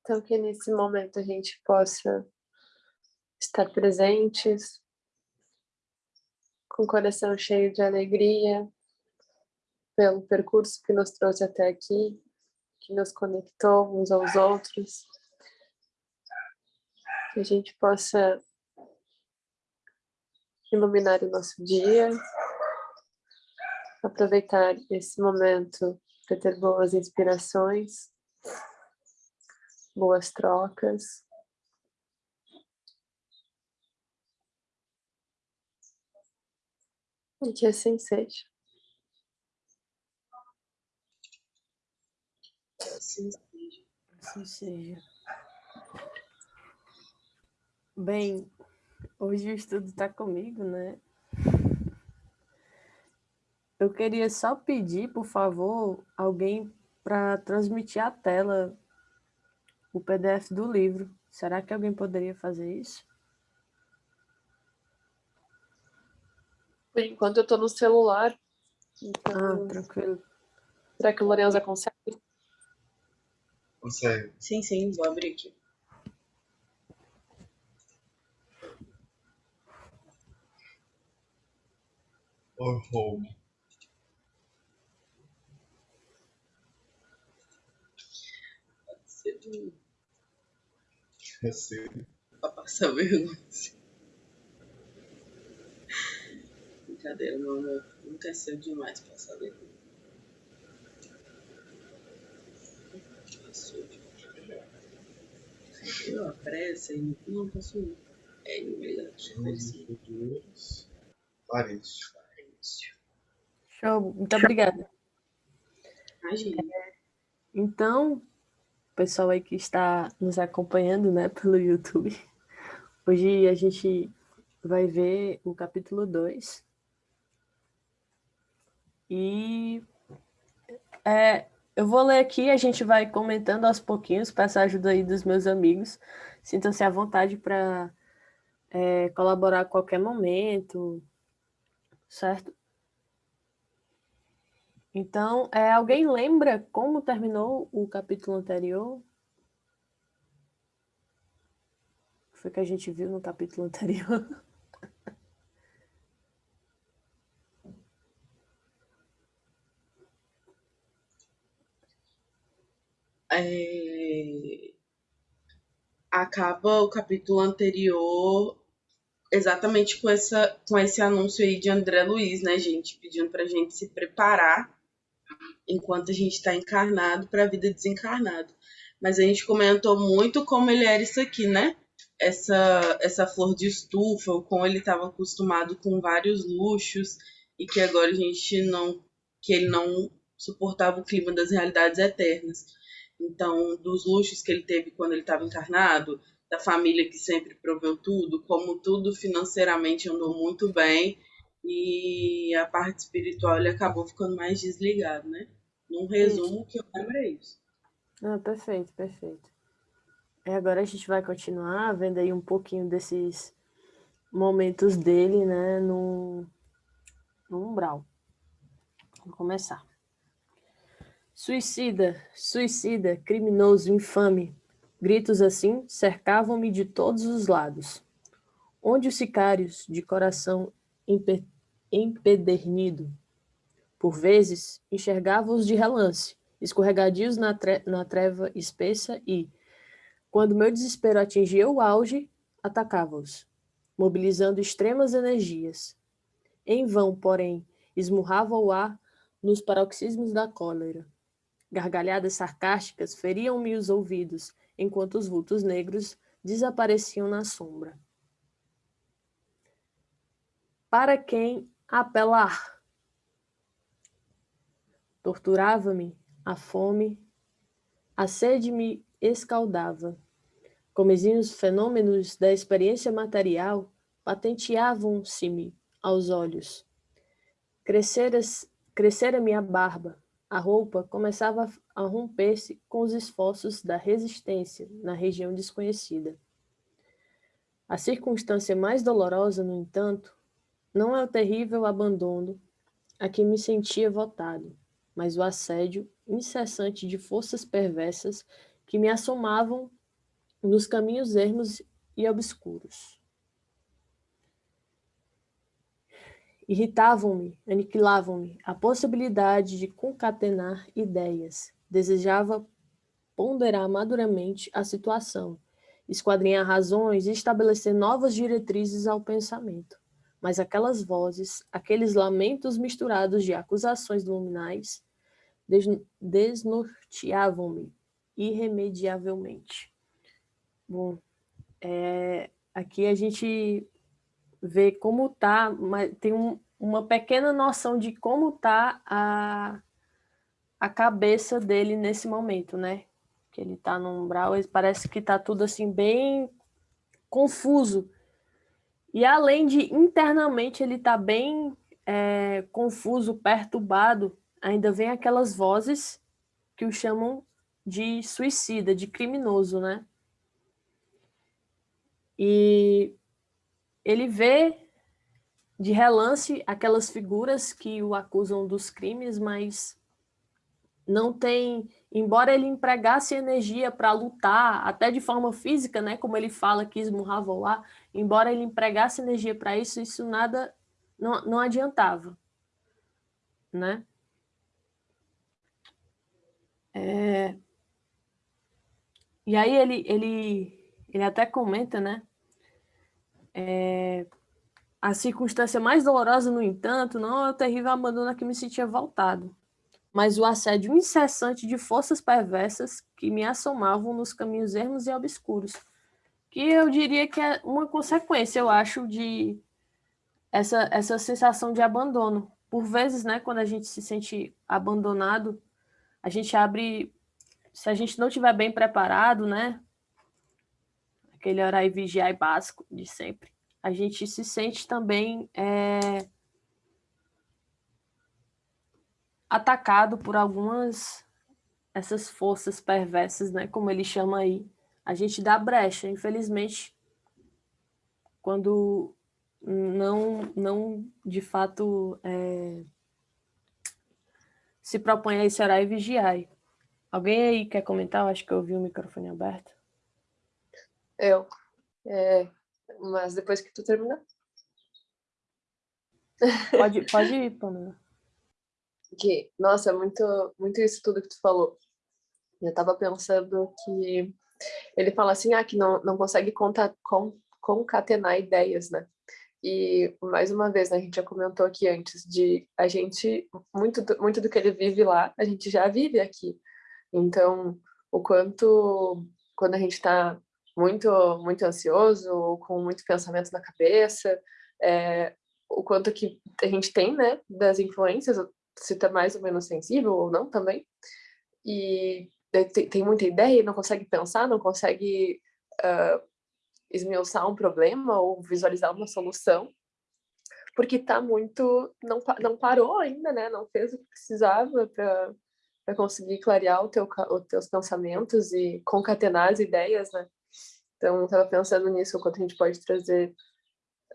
Então, que nesse momento a gente possa estar presentes, com o coração cheio de alegria, pelo percurso que nos trouxe até aqui, que nos conectou uns aos outros, que a gente possa iluminar o nosso dia, aproveitar esse momento para ter boas inspirações, boas trocas. E que assim seja. Assim seja. Assim seja. Bem, hoje o estudo está comigo, né? Eu queria só pedir, por favor, alguém para transmitir a tela o PDF do livro. Será que alguém poderia fazer isso? Por enquanto eu estou no celular. Então... Ah, tranquilo. Será que o Lorenza consegue? Consegue. Sim, sim, vou abrir aqui. Or home. Pode ser de É sério. Pra passar vergonha. Brincadeira, meu amor. Nunca é cedo demais pra passar vergonha. Passou de Eu, a pressa e não. É, melhor. Futuros. Show, muito obrigada. Imagina. Então, pessoal aí que está nos acompanhando, né, pelo YouTube, hoje a gente vai ver o capítulo 2. E é, eu vou ler aqui, a gente vai comentando aos pouquinhos, peço a ajuda aí dos meus amigos. Sintam-se à vontade para é, colaborar a qualquer momento, certo? Então, é, alguém lembra como terminou o capítulo anterior? Foi que a gente viu no capítulo anterior. É... Acaba o capítulo anterior exatamente com, essa, com esse anúncio aí de André Luiz, né, gente? Pedindo pra gente se preparar enquanto a gente está encarnado para a vida desencarnado. Mas a gente comentou muito como ele era isso aqui, né? Essa, essa flor de estufa, ou como ele estava acostumado com vários luxos e que agora a gente não. que ele não suportava o clima das realidades eternas. Então, dos luxos que ele teve quando ele estava encarnado, da família que sempre proveu tudo, como tudo financeiramente andou muito bem e a parte espiritual ele acabou ficando mais desligado, né? Num resumo que eu lembro é isso. Ah, perfeito, perfeito. E agora a gente vai continuar vendo aí um pouquinho desses momentos dele, né, no, no umbral. Vamos começar. Suicida, suicida, criminoso, infame. Gritos assim cercavam-me de todos os lados. Onde os sicários, de coração empedernido. Por vezes, enxergava-os de relance, escorregadios na, tre na treva espessa e, quando meu desespero atingia o auge, atacava-os, mobilizando extremas energias. Em vão, porém, esmurrava o ar nos paroxismos da cólera. Gargalhadas sarcásticas feriam-me os ouvidos, enquanto os vultos negros desapareciam na sombra. Para quem apelar. Torturava-me a fome, a sede me escaldava. Comezinhos fenômenos da experiência material patenteavam-se-me aos olhos. Crescera-me crescera a barba, a roupa começava a romper-se com os esforços da resistência na região desconhecida. A circunstância mais dolorosa, no entanto, não é o terrível abandono a que me sentia votado, mas o assédio incessante de forças perversas que me assomavam nos caminhos ermos e obscuros. Irritavam-me, aniquilavam-me a possibilidade de concatenar ideias. Desejava ponderar maduramente a situação, esquadrinhar razões e estabelecer novas diretrizes ao pensamento. Mas aquelas vozes, aqueles lamentos misturados de acusações luminais, desnorteavam-me irremediavelmente. Bom, é, aqui a gente vê como tá, tem um, uma pequena noção de como tá a, a cabeça dele nesse momento, né? Que ele tá no umbral, parece que tá tudo assim bem confuso. E além de internamente ele tá bem é, confuso, perturbado, ainda vem aquelas vozes que o chamam de suicida, de criminoso, né? E ele vê de relance aquelas figuras que o acusam dos crimes, mas não tem, embora ele empregasse energia para lutar, até de forma física, né, como ele fala que esmurrava lá, embora ele empregasse energia para isso, isso nada, não, não adiantava, né? É... E aí ele, ele, ele até comenta, né, é, a circunstância mais dolorosa, no entanto, não é o terrível abandono a que me sentia voltado, mas o assédio incessante de forças perversas que me assomavam nos caminhos ermos e obscuros, que eu diria que é uma consequência, eu acho, de essa, essa sensação de abandono. Por vezes, né, quando a gente se sente abandonado, a gente abre, se a gente não estiver bem preparado, né, aquele orar e vigiar básico de sempre, a gente se sente também é, atacado por algumas essas forças perversas, né, como ele chama aí. A gente dá brecha, infelizmente, quando não, não de fato é, se propõe a esse orar e vigiar. Alguém aí quer comentar? Acho que eu ouvi o microfone aberto. Eu. É, mas depois que tu terminar. Pode, pode ir, Pamela. Que, nossa, muito, muito isso tudo que tu falou. Eu tava pensando que ele fala assim, ah, que não, não consegue conta, con, concatenar ideias, né? E, mais uma vez, né, a gente já comentou aqui antes, de a gente, muito do, muito do que ele vive lá, a gente já vive aqui. Então, o quanto, quando a gente está muito, muito ansioso, ou com muito pensamento na cabeça, é, o quanto que a gente tem, né, das influências, se está mais ou menos sensível ou não também, e tem, tem muita ideia, não consegue pensar, não consegue uh, esmiuçar um problema ou visualizar uma solução, porque está muito, não, não parou ainda, né, não fez o que precisava para conseguir clarear o teu, os teus pensamentos e concatenar as ideias, né, então, estava pensando nisso, o quanto a gente pode trazer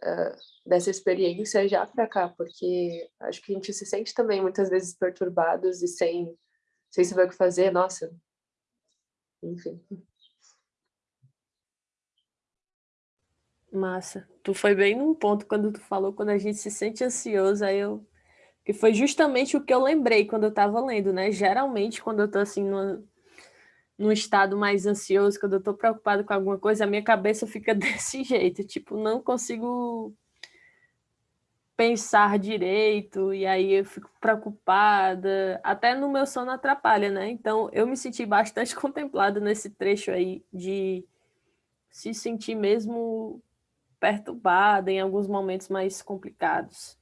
uh, dessa experiência já para cá, porque acho que a gente se sente também muitas vezes perturbados e sem, sem saber o que fazer, nossa, enfim. Massa. Tu foi bem num ponto quando tu falou, quando a gente se sente ansioso, aí eu... Que foi justamente o que eu lembrei quando eu estava lendo, né? Geralmente, quando eu estou assim, numa, num estado mais ansioso, quando eu estou preocupado com alguma coisa, a minha cabeça fica desse jeito, tipo, não consigo pensar direito, e aí eu fico preocupada, até no meu sono atrapalha, né? Então, eu me senti bastante contemplada nesse trecho aí de se sentir mesmo perturbada em alguns momentos mais complicados.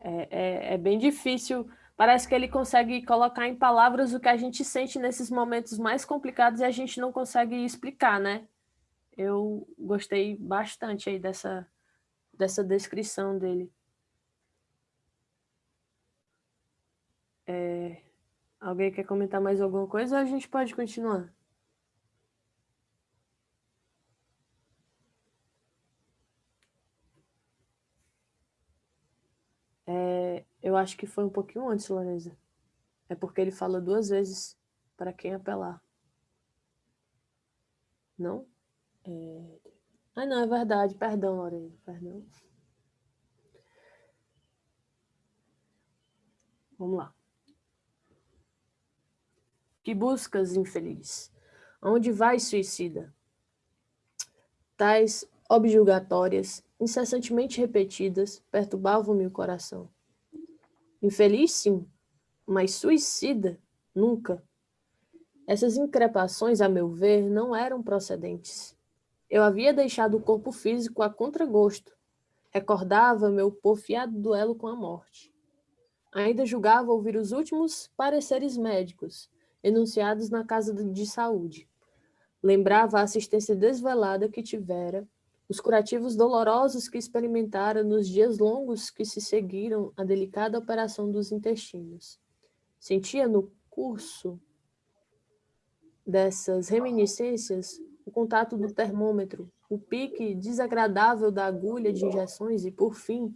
É, é, é bem difícil parece que ele consegue colocar em palavras o que a gente sente nesses momentos mais complicados e a gente não consegue explicar, né? Eu gostei bastante aí dessa, dessa descrição dele. É, alguém quer comentar mais alguma coisa ou a gente pode continuar? Eu acho que foi um pouquinho antes, Loreza. É porque ele fala duas vezes para quem apelar. Não? É... Ah, não, é verdade. Perdão, Lorena. Perdão. Vamos lá. Que buscas, infeliz? Onde vais, suicida? Tais objulgatórias, incessantemente repetidas, perturbavam-me o coração. Infeliz, sim, mas suicida, nunca. Essas increpações, a meu ver, não eram procedentes. Eu havia deixado o corpo físico a contragosto. Recordava meu porfiado duelo com a morte. Ainda julgava ouvir os últimos pareceres médicos, enunciados na casa de saúde. Lembrava a assistência desvelada que tivera, os curativos dolorosos que experimentara nos dias longos que se seguiram à delicada operação dos intestinos. Sentia no curso dessas reminiscências o contato do termômetro, o pique desagradável da agulha de injeções e, por fim,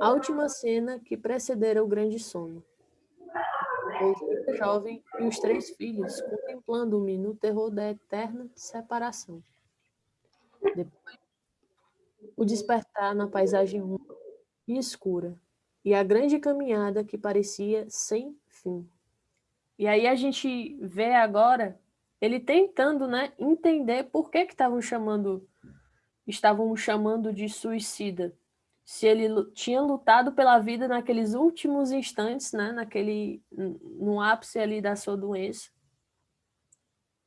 a última cena que precedera o grande sono. O jovem e os três filhos contemplando-me no terror da eterna separação. Depois, o despertar na paisagem úmida e escura, e a grande caminhada que parecia sem fim. E aí a gente vê agora ele tentando, né, entender por que estavam chamando estavam chamando de suicida. Se ele tinha lutado pela vida naqueles últimos instantes, né, naquele no ápice ali da sua doença.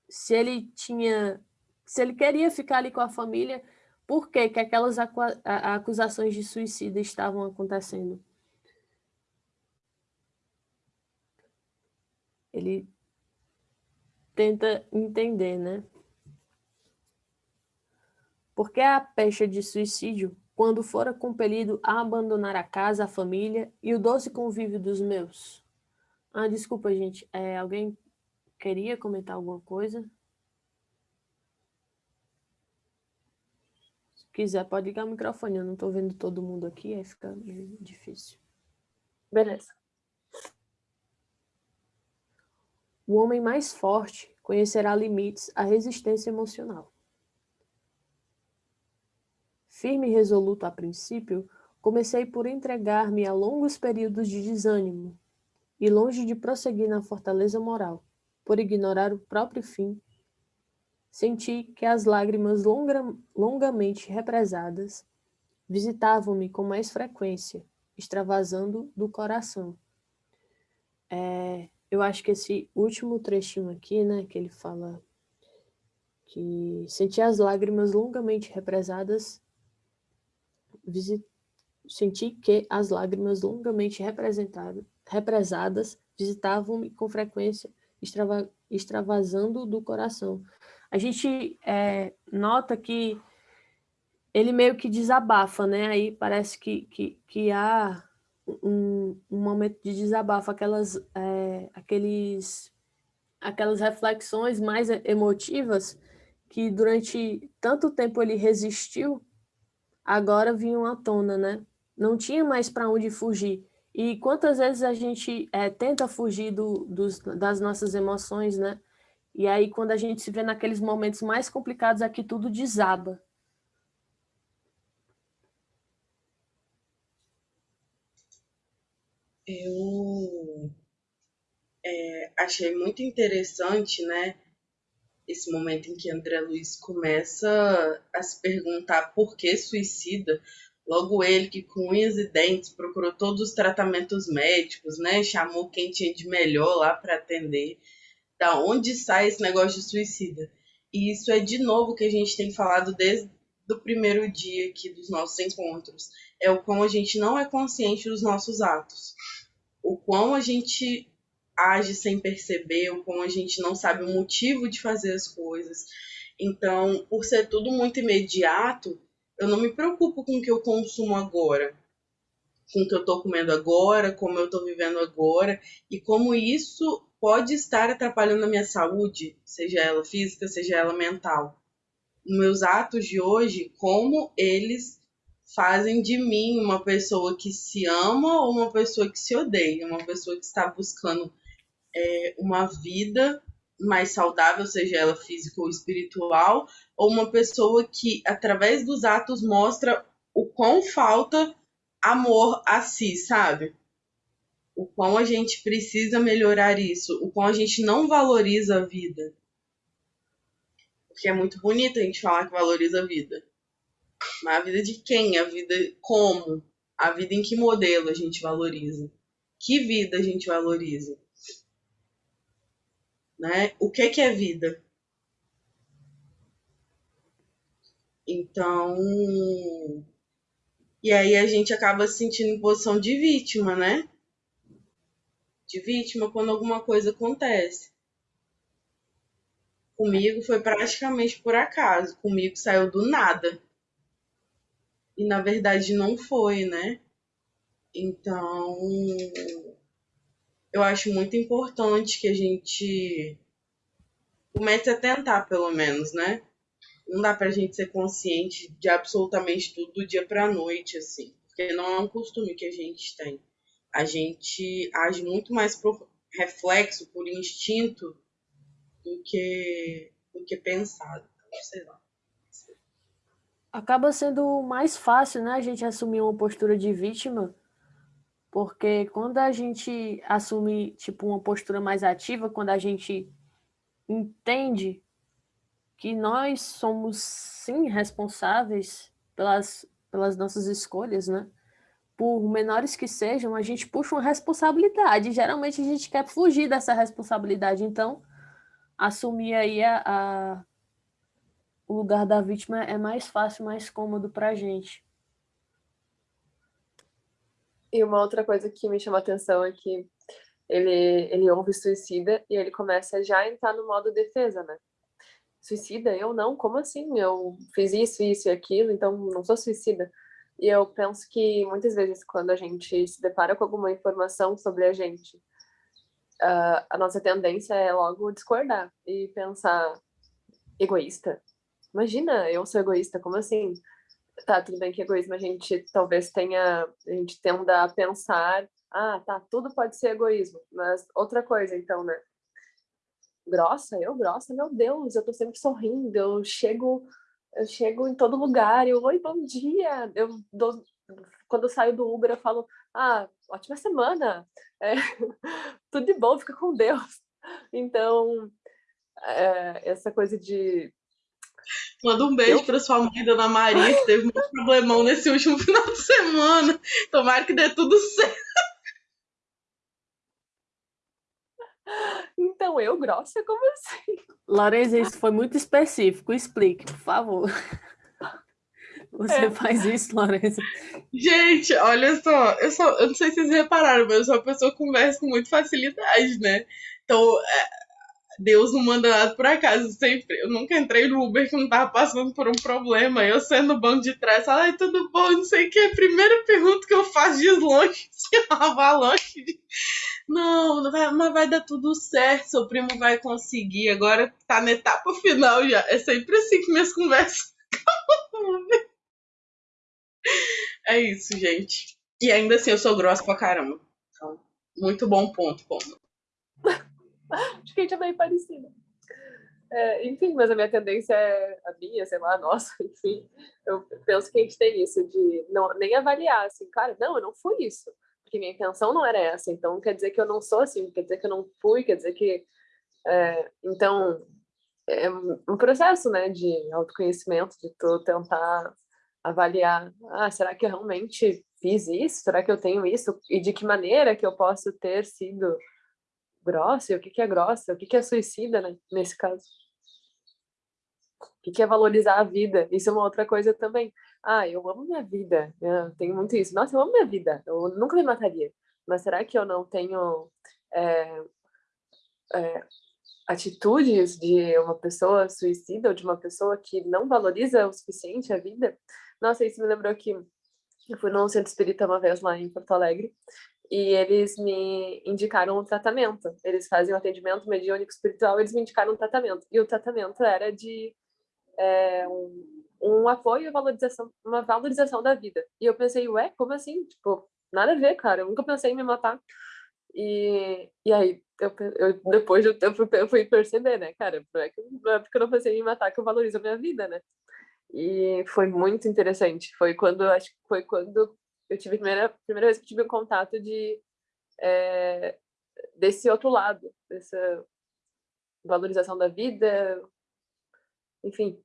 Se ele tinha se ele queria ficar ali com a família, por que que aquelas acusações de suicídio estavam acontecendo? Ele tenta entender, né? Porque a pecha de suicídio, quando fora compelido a abandonar a casa, a família e o doce convívio dos meus? Ah, desculpa, gente. É, alguém queria comentar alguma coisa? Quiser, pode ligar o microfone. Eu não estou vendo todo mundo aqui, aí fica difícil. Beleza. O homem mais forte conhecerá limites à resistência emocional. Firme e resoluto a princípio, comecei por entregar-me a longos períodos de desânimo, e longe de prosseguir na fortaleza moral, por ignorar o próprio fim, senti que as lágrimas longa, longamente represadas visitavam-me com mais frequência, extravasando do coração. É, eu acho que esse último trechinho aqui, né, que ele fala que senti as lágrimas longamente represadas, visit... senti que as lágrimas longamente represadas visitavam-me com frequência, extrava... extravasando do coração. A gente é, nota que ele meio que desabafa, né? Aí parece que, que, que há um, um momento de desabafo, aquelas, é, aqueles, aquelas reflexões mais emotivas que durante tanto tempo ele resistiu, agora vinham à tona, né? Não tinha mais para onde fugir. E quantas vezes a gente é, tenta fugir do, dos, das nossas emoções, né? E aí, quando a gente se vê naqueles momentos mais complicados, aqui tudo desaba. eu é, achei muito interessante, né, esse momento em que André Luiz começa a se perguntar por que suicida. Logo ele que com unhas e dentes procurou todos os tratamentos médicos, né, chamou quem tinha de melhor lá para atender. Da onde sai esse negócio de suicida? E isso é de novo que a gente tem falado desde o primeiro dia aqui dos nossos encontros. É o como a gente não é consciente dos nossos atos o quão a gente age sem perceber, o quão a gente não sabe o motivo de fazer as coisas. Então, por ser tudo muito imediato, eu não me preocupo com o que eu consumo agora, com o que eu estou comendo agora, como eu estou vivendo agora, e como isso pode estar atrapalhando a minha saúde, seja ela física, seja ela mental. Meus atos de hoje, como eles fazem de mim uma pessoa que se ama ou uma pessoa que se odeia, uma pessoa que está buscando é, uma vida mais saudável, seja ela física ou espiritual, ou uma pessoa que, através dos atos, mostra o quão falta amor a si, sabe? O quão a gente precisa melhorar isso, o quão a gente não valoriza a vida. Porque é muito bonito a gente falar que valoriza a vida. Mas a vida de quem? A vida como? A vida em que modelo a gente valoriza? Que vida a gente valoriza? Né? O que, que é vida? Então. E aí a gente acaba se sentindo em posição de vítima, né? De vítima quando alguma coisa acontece. Comigo foi praticamente por acaso. Comigo saiu do nada. E na verdade não foi, né? Então, eu acho muito importante que a gente comece a tentar, pelo menos, né? Não dá pra gente ser consciente de absolutamente tudo do dia pra noite, assim. Porque não é um costume que a gente tem. A gente age muito mais por reflexo, por instinto, do que, do que pensado. Então, sei lá. Acaba sendo mais fácil, né, a gente assumir uma postura de vítima, porque quando a gente assume, tipo, uma postura mais ativa, quando a gente entende que nós somos, sim, responsáveis pelas, pelas nossas escolhas, né? Por menores que sejam, a gente puxa uma responsabilidade. Geralmente a gente quer fugir dessa responsabilidade. Então, assumir aí a, a o lugar da vítima é mais fácil, mais cômodo para a gente. E uma outra coisa que me chama a atenção é que ele, ele ouve suicida e ele começa já a entrar no modo defesa, né? Suicida? Eu não? Como assim? Eu fiz isso, isso e aquilo, então não sou suicida. E eu penso que muitas vezes quando a gente se depara com alguma informação sobre a gente, uh, a nossa tendência é logo discordar e pensar egoísta, imagina, eu sou egoísta, como assim? Tá, tudo bem que egoísmo a gente talvez tenha, a gente tenda a pensar, ah, tá, tudo pode ser egoísmo, mas outra coisa então, né? Grossa, eu grossa, meu Deus, eu tô sempre sorrindo, eu chego, eu chego em todo lugar, eu, oi, bom dia, eu dou, quando eu saio do Uber eu falo, ah, ótima semana, é, tudo de bom, fica com Deus. Então, é, essa coisa de Manda um beijo eu... para sua mãe, Dona Maria, que teve um problemão nesse último final de semana. Tomara que dê tudo certo. Então, eu grossa? Como assim? Lareza, isso foi muito específico. Explique, por favor. Você é. faz isso, Lareza? Gente, olha só eu, só, eu não sei se vocês repararam, mas eu sou uma pessoa que conversa com muita facilidade, né? Então, é, Deus não manda nada por acaso. Sempre, eu nunca entrei no Uber que não tava passando por um problema. Eu sendo no banco de trás, ai, tudo bom, não sei o que. A primeira pergunta que eu faço de longe, se é uma avalanche de... Não, não vai, mas vai dar tudo certo, seu primo vai conseguir. Agora tá na etapa final já. É sempre assim que minhas conversas É isso, gente. E ainda assim eu sou grossa pra caramba. Então, muito bom ponto, ponto. Acho que a gente é meio parecida. É, enfim, mas a minha tendência é a minha, sei lá, nossa, enfim. Eu penso que a gente tem isso de não, nem avaliar, assim, cara, não, eu não fui isso. Porque minha intenção não era essa. Então, quer dizer que eu não sou assim, quer dizer que eu não fui, quer dizer que. É, então, é um processo, né, de autoconhecimento, de tu tentar avaliar, ah, será que eu realmente fiz isso? Será que eu tenho isso? E de que maneira que eu posso ter sido grossa, e o que, que é grossa, o que, que é suicida, né, nesse caso. O que, que é valorizar a vida? Isso é uma outra coisa também. Ah, eu amo minha vida, eu tenho muito isso. Nossa, eu amo minha vida, eu nunca me mataria. Mas será que eu não tenho é, é, atitudes de uma pessoa suicida ou de uma pessoa que não valoriza o suficiente a vida? Nossa, isso me lembrou que eu fui num centro espírita uma vez lá em Porto Alegre e eles me indicaram um tratamento. Eles fazem um atendimento mediúnico espiritual, eles me indicaram um tratamento. E o tratamento era de é, um, um, apoio e valorização, uma valorização da vida. E eu pensei, ué, como assim? Tipo, nada a ver, cara. Eu nunca pensei em me matar. E, e aí, eu, eu, depois tempo, eu fui perceber, né, cara? Não é, que, não é porque eu não pensei em me matar que eu valorizo a minha vida, né? E foi muito interessante. Foi quando, acho que foi quando eu tive a primeira, primeira vez que tive um contato de, é, desse outro lado, dessa valorização da vida, enfim,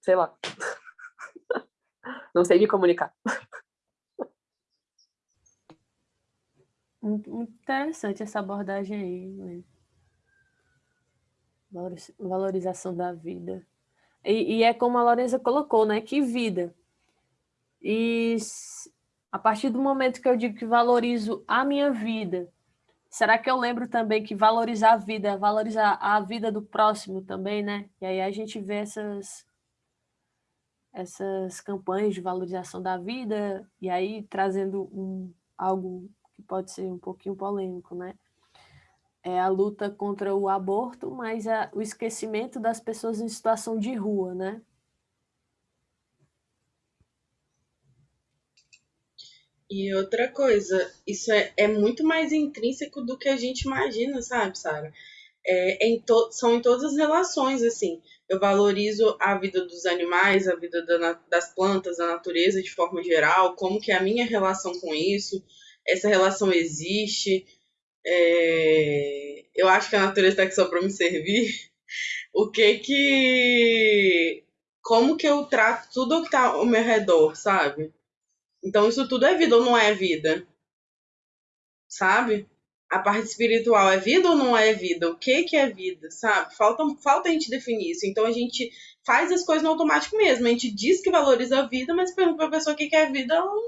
sei lá. Não sei me comunicar. Muito, interessante essa abordagem aí. Valorização da vida. E, e, é como a Lorenza colocou, né? Que vida. E a partir do momento que eu digo que valorizo a minha vida, será que eu lembro também que valorizar a vida valorizar a vida do próximo também, né? E aí a gente vê essas, essas campanhas de valorização da vida, e aí trazendo um, algo que pode ser um pouquinho polêmico, né? É a luta contra o aborto, mas é o esquecimento das pessoas em situação de rua, né? E outra coisa, isso é, é muito mais intrínseco do que a gente imagina, sabe, Sara? É, em são em todas as relações, assim. Eu valorizo a vida dos animais, a vida da, das plantas, da natureza de forma geral, como que é a minha relação com isso, essa relação existe. É, eu acho que a natureza está aqui só para me servir. O que que... Como que eu trato tudo o que está ao meu redor, sabe? Então, isso tudo é vida ou não é vida? Sabe? A parte espiritual é vida ou não é vida? O que que é vida, sabe? Falta, falta a gente definir isso. Então, a gente faz as coisas no automático mesmo. A gente diz que valoriza a vida, mas pergunta pra pessoa o que que é vida, ela não,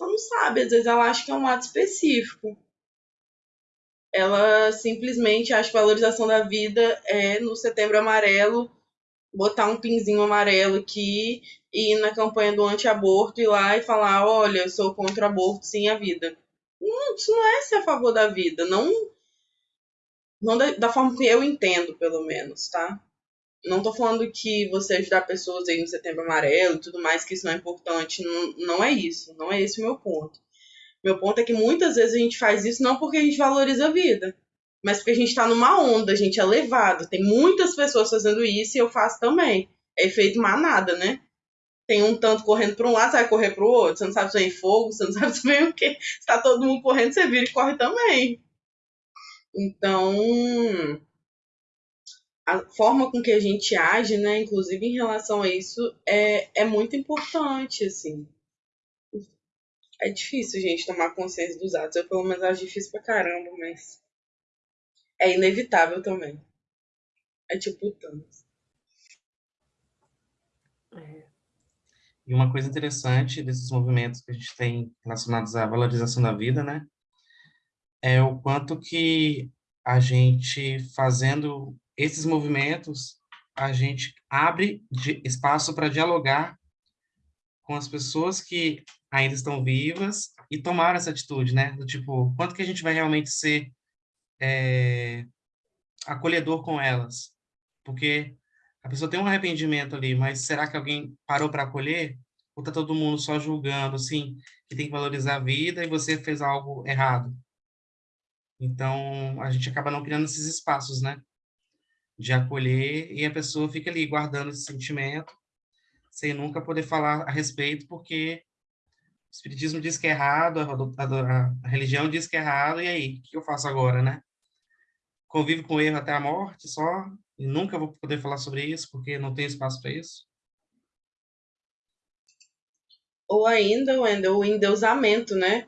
ela não sabe. Às vezes ela acha que é um ato específico. Ela simplesmente acha que valorização da vida é no setembro amarelo botar um pinzinho amarelo aqui e ir na campanha do anti-aborto ir lá e falar, olha, eu sou contra o aborto, sim, a vida. Não, isso não é ser a favor da vida, não, não da, da forma que eu entendo, pelo menos, tá? Não tô falando que você ajudar pessoas aí no setembro amarelo e tudo mais, que isso não é importante, não, não é isso, não é esse o meu ponto. Meu ponto é que muitas vezes a gente faz isso não porque a gente valoriza a vida, mas porque a gente está numa onda, a gente é levado. Tem muitas pessoas fazendo isso e eu faço também. É efeito manada, né? Tem um tanto correndo para um lado, você vai correr para o outro. Você não sabe se vem fogo, você não sabe se vem o quê. Se tá todo mundo correndo, você vira e corre também. Então, a forma com que a gente age, né, inclusive em relação a isso, é, é muito importante, assim. É difícil, gente, tomar consciência dos atos. Eu, pelo menos, acho difícil pra caramba, mas é inevitável também. É tipo Thanos. É. E uma coisa interessante desses movimentos que a gente tem relacionados à valorização da vida, né? É o quanto que a gente fazendo esses movimentos, a gente abre espaço para dialogar com as pessoas que ainda estão vivas e tomar essa atitude, né? Do tipo, quanto que a gente vai realmente ser é, acolhedor com elas, porque a pessoa tem um arrependimento ali, mas será que alguém parou para acolher? Ou tá todo mundo só julgando, assim, que tem que valorizar a vida e você fez algo errado? Então, a gente acaba não criando esses espaços, né? De acolher e a pessoa fica ali guardando esse sentimento sem nunca poder falar a respeito, porque o espiritismo diz que é errado, a, a, a religião diz que é errado, e aí, o que eu faço agora, né? convive com o erro até a morte só, e nunca vou poder falar sobre isso, porque não tem espaço para isso? Ou ainda, Wendel, o endeusamento, né?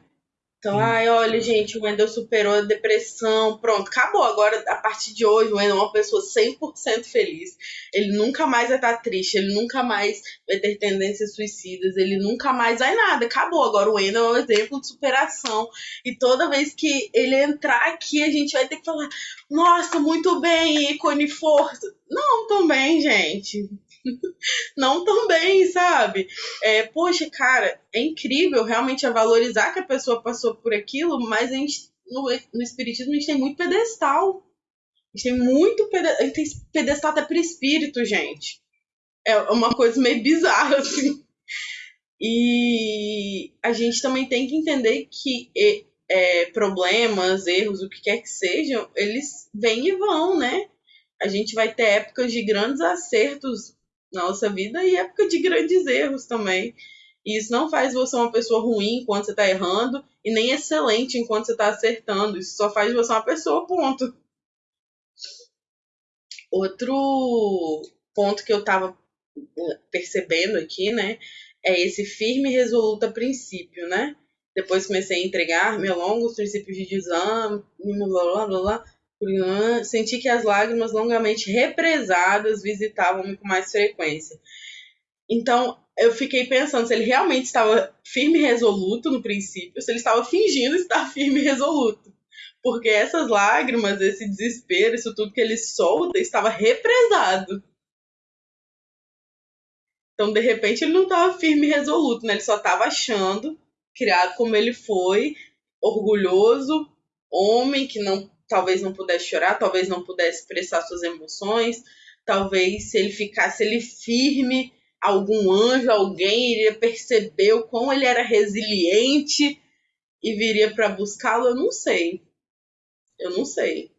Então, ai, olha, gente, o Wendel superou a depressão, pronto, acabou. Agora, a partir de hoje, o Wendel é uma pessoa 100% feliz. Ele nunca mais vai estar triste, ele nunca mais vai ter tendências suicidas, ele nunca mais vai nada. Acabou. Agora, o Wendel é um exemplo de superação. E toda vez que ele entrar aqui, a gente vai ter que falar: nossa, muito bem, ícone, força. Não, também, gente. não tão bem, sabe? É, poxa, cara, é incrível realmente a valorizar que a pessoa passou por aquilo, mas a gente, no, no Espiritismo a gente tem muito pedestal. A gente tem muito pedestal, a gente tem pedestal até para espírito, gente. é uma coisa meio bizarra, assim. E a gente também tem que entender que é, problemas, erros, o que quer que sejam, eles vêm e vão, né? A gente vai ter épocas de grandes acertos na nossa vida e época de grandes erros também. E isso não faz você uma pessoa ruim enquanto você está errando e nem excelente enquanto você está acertando. Isso só faz você uma pessoa, ponto. Outro ponto que eu estava eh, percebendo aqui, né, é esse firme e resoluta princípio, né? Depois comecei a entregar me longo os princípios de desame, blá blá blá blá. Senti que as lágrimas longamente represadas visitavam-me com mais frequência. Então, eu fiquei pensando se ele realmente estava firme e resoluto no princípio, se ele estava fingindo estar firme e resoluto. Porque essas lágrimas, esse desespero, isso tudo que ele solta, estava represado. Então, de repente, ele não estava firme e resoluto, né? Ele só estava achando, criado como ele foi, orgulhoso, homem que não talvez não pudesse chorar, talvez não pudesse expressar suas emoções, talvez se ele ficasse ele firme, algum anjo, alguém iria perceber o quão ele era resiliente e viria para buscá-lo, eu não sei. Eu não sei.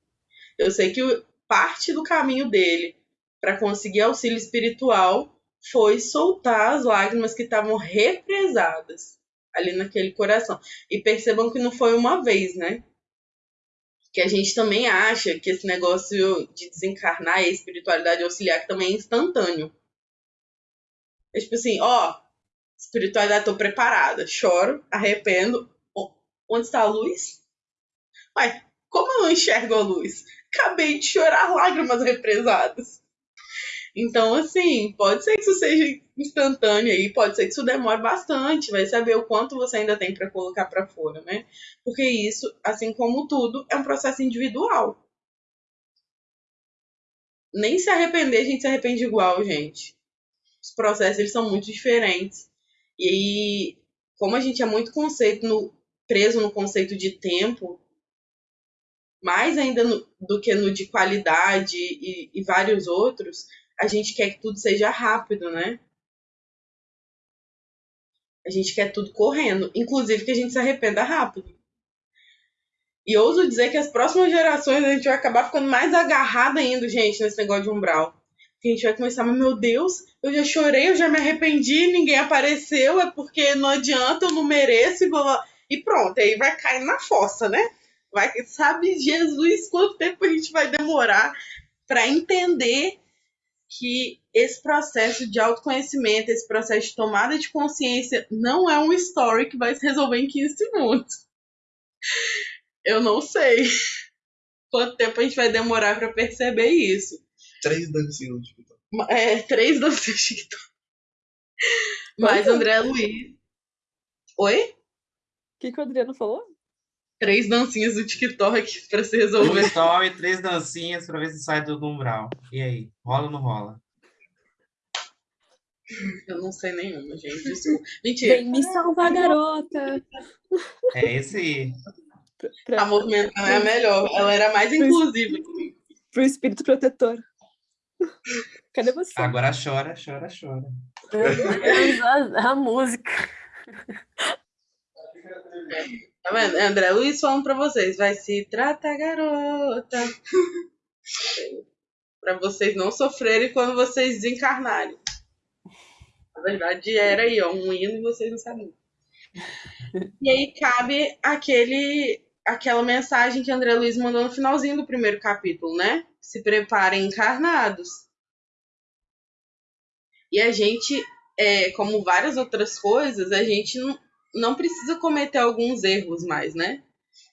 Eu sei que parte do caminho dele para conseguir auxílio espiritual foi soltar as lágrimas que estavam represadas ali naquele coração. E percebam que não foi uma vez, né? Que a gente também acha que esse negócio de desencarnar e espiritualidade auxiliar também é instantâneo. É tipo assim, ó, espiritualidade, tô preparada, choro, arrependo. Onde está a luz? Ué, como eu não enxergo a luz? Acabei de chorar lágrimas represadas. Então, assim, pode ser que isso seja instantâneo aí, pode ser que isso demore bastante, vai saber o quanto você ainda tem para colocar para fora, né? Porque isso, assim como tudo, é um processo individual. Nem se arrepender, a gente se arrepende igual, gente. Os processos, eles são muito diferentes. E aí, como a gente é muito conceito no, preso no conceito de tempo, mais ainda no, do que no de qualidade e, e vários outros, a gente quer que tudo seja rápido, né? A gente quer tudo correndo, inclusive que a gente se arrependa rápido. E ouso dizer que as próximas gerações a gente vai acabar ficando mais agarrada ainda, gente, nesse negócio de umbral. A gente vai começar, mas meu Deus, eu já chorei, eu já me arrependi, ninguém apareceu, é porque não adianta, eu não mereço, e, blá. e pronto, aí vai cair na fossa, né? Vai, sabe Jesus quanto tempo a gente vai demorar para entender que esse processo de autoconhecimento, esse processo de tomada de consciência, não é um story que vai se resolver em 15 segundos. Eu não sei quanto tempo a gente vai demorar para perceber isso. Três dancinhas no TikTok. É, três dancinhas no TikTok. Mas André Luiz. Oi? O que, que o Adriano falou? Três dancinhas do TikTok para se resolver. Um story, três dancinhas para ver se sai do umbral. E aí, rola ou não rola? Eu não sei nenhuma, gente. Desculpa. Mentira. Vem me salvar, garota. É esse aí. Pra, a movimentação é a melhor. Ela era mais inclusiva. Pro espírito protetor. Cadê você? Agora chora, chora, chora. a, a música. Tá vendo? André Luiz falando pra vocês. Vai se tratar, garota. pra vocês não sofrerem quando vocês desencarnarem. Na verdade, era aí, ó, um hino e vocês não sabiam. E aí cabe aquele, aquela mensagem que André Luiz mandou no finalzinho do primeiro capítulo, né? Se preparem encarnados. E a gente, é, como várias outras coisas, a gente não, não precisa cometer alguns erros mais, né?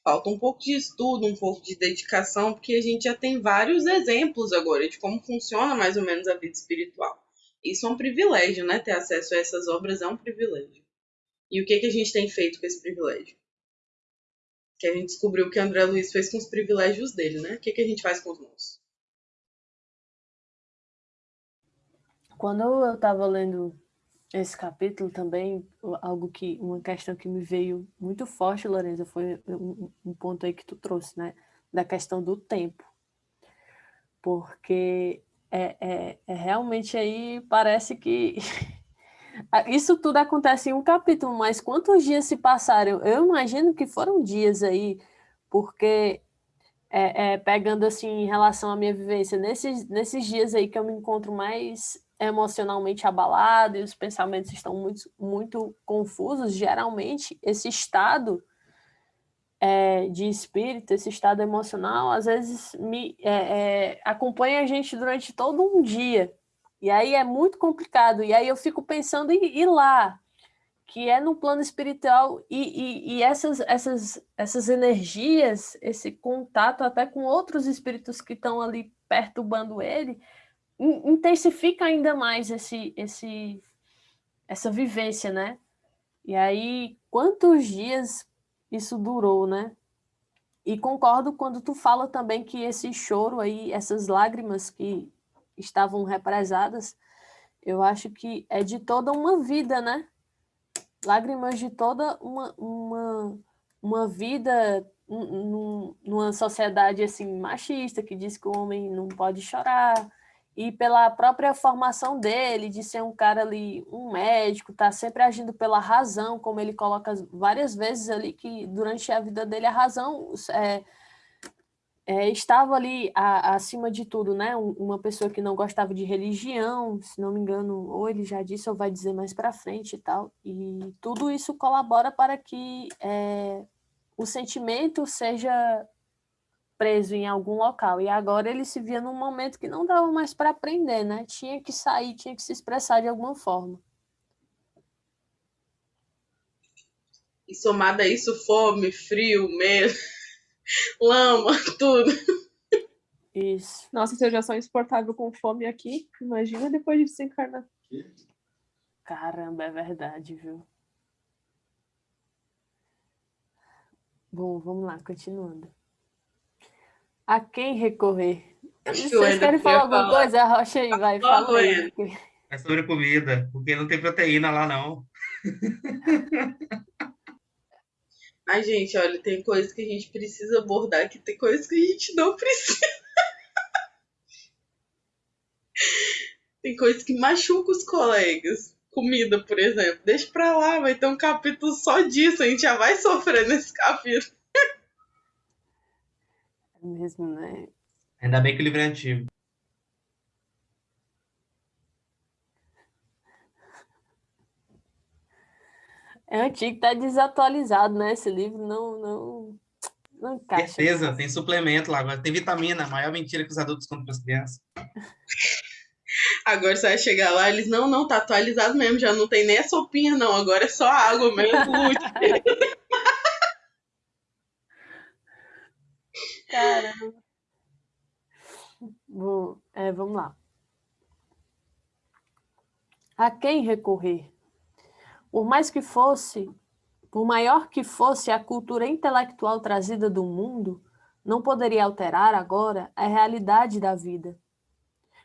Falta um pouco de estudo, um pouco de dedicação, porque a gente já tem vários exemplos agora de como funciona mais ou menos a vida espiritual. Isso é um privilégio, né? Ter acesso a essas obras é um privilégio. E o que, que a gente tem feito com esse privilégio? Que a gente descobriu que André Luiz fez com os privilégios dele, né? O que, que a gente faz com os nossos? Quando eu estava lendo esse capítulo também, algo que, uma questão que me veio muito forte, Lorenza, foi um, um ponto aí que tu trouxe, né? Da questão do tempo. Porque é, é, é realmente aí parece que isso tudo acontece em um capítulo, mas quantos dias se passaram? Eu imagino que foram dias aí, porque é, é, pegando assim em relação à minha vivência, nesses, nesses dias aí que eu me encontro mais emocionalmente abalado e os pensamentos estão muito, muito confusos, geralmente esse estado é, de espírito, esse estado emocional, às vezes me é, é, acompanha a gente durante todo um dia. E aí é muito complicado. E aí eu fico pensando em ir lá, que é no plano espiritual, e, e, e, essas, essas, essas energias, esse contato até com outros espíritos que estão ali perturbando ele, intensifica ainda mais esse, esse, essa vivência, né? E aí, quantos dias isso durou, né? E concordo quando tu fala também que esse choro aí, essas lágrimas que estavam represadas, eu acho que é de toda uma vida, né? Lágrimas de toda uma, uma, uma vida numa sociedade assim machista que diz que o homem não pode chorar, e pela própria formação dele, de ser um cara ali, um médico, tá sempre agindo pela razão, como ele coloca várias vezes ali, que durante a vida dele a razão é, é, estava ali a, acima de tudo, né? Uma pessoa que não gostava de religião, se não me engano, ou ele já disse ou vai dizer mais para frente e tal, e tudo isso colabora para que é, o sentimento seja preso em algum local. E agora ele se via num momento que não dava mais para aprender, né? Tinha que sair, tinha que se expressar de alguma forma. E somado a isso, fome, frio, medo, lama, tudo. Isso. Nossa, se eu já sou insuportável com fome aqui, imagina depois de desencarnar. Caramba, é verdade, viu? Bom, vamos lá, continuando. A quem recorrer? Vocês querem falar alguma falar. coisa? Rocha aí, vai, fala aí. É sobre comida, porque não tem proteína lá, não. Ai, gente, olha, tem coisas que a gente precisa abordar que tem coisas que a gente não precisa. tem coisas que machucam os colegas. Comida, por exemplo. Deixa pra lá, vai ter um capítulo só disso. A gente já vai sofrer nesse capítulo mesmo, né? Ainda bem que o livro é antigo. É antigo, tá desatualizado, né? Esse livro não, não, não encaixa. Certeza, tem suplemento lá agora. Tem vitamina, a maior mentira que os adultos contam para as crianças. Agora você vai chegar lá, eles, não, não, tá atualizado mesmo, já não tem nem a sopinha, não, agora é só água mesmo, Caramba. Bom, é, vamos lá. A quem recorrer? Por mais que fosse, por maior que fosse a cultura intelectual trazida do mundo, não poderia alterar agora a realidade da vida.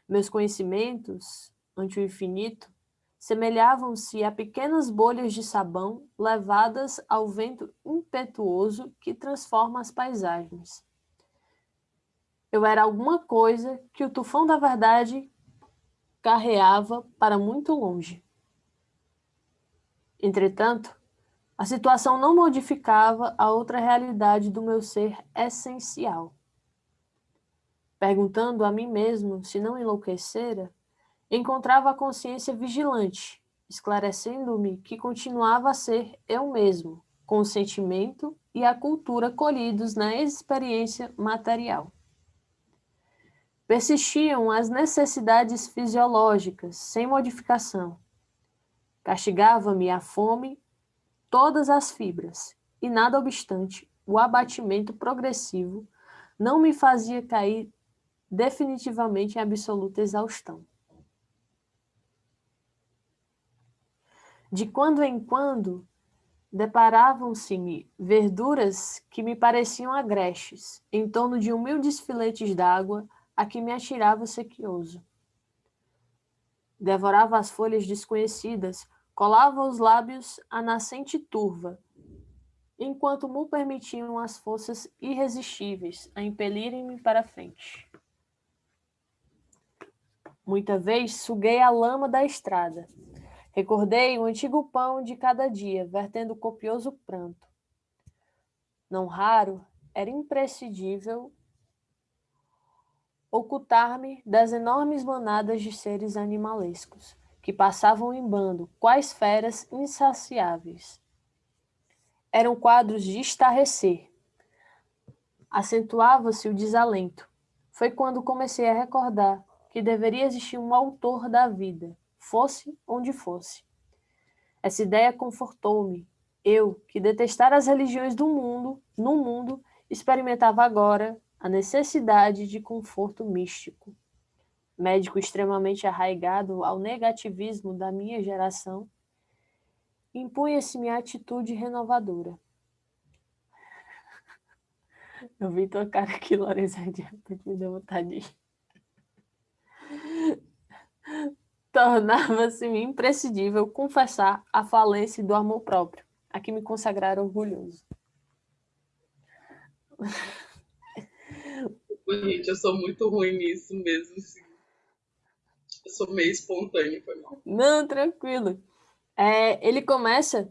Meus conhecimentos, ante o infinito, semelhavam-se a pequenas bolhas de sabão levadas ao vento impetuoso que transforma as paisagens eu era alguma coisa que o tufão da verdade carreava para muito longe. Entretanto, a situação não modificava a outra realidade do meu ser essencial. Perguntando a mim mesmo se não enlouquecera, encontrava a consciência vigilante, esclarecendo-me que continuava a ser eu mesmo, com o sentimento e a cultura colhidos na experiência material. Persistiam as necessidades fisiológicas, sem modificação. Castigava-me a fome, todas as fibras, e nada obstante, o abatimento progressivo não me fazia cair definitivamente em absoluta exaustão. De quando em quando, deparavam-se-me verduras que me pareciam agrestes, em torno de humildes filetes d'água a que me atirava sequioso. Devorava as folhas desconhecidas, colava os lábios à nascente turva, enquanto me permitiam as forças irresistíveis a impelirem-me para frente. Muita vez suguei a lama da estrada. Recordei o antigo pão de cada dia, vertendo copioso pranto. Não raro, era imprescindível ocultar-me das enormes manadas de seres animalescos, que passavam em bando, quais feras insaciáveis. Eram quadros de estarrecer. Acentuava-se o desalento. Foi quando comecei a recordar que deveria existir um autor da vida, fosse onde fosse. Essa ideia confortou-me. Eu, que detestara as religiões do mundo, no mundo, experimentava agora a necessidade de conforto místico. Médico extremamente arraigado ao negativismo da minha geração, impunha-se minha atitude renovadora. Eu vi tua cara aqui, repente me deu vontade de tornava-se imprescindível confessar a falência do amor próprio, a que me consagrara orgulhoso. Gente, eu sou muito ruim nisso mesmo, assim. Eu sou meio espontâneo, foi mal. Não, tranquilo. É, ele começa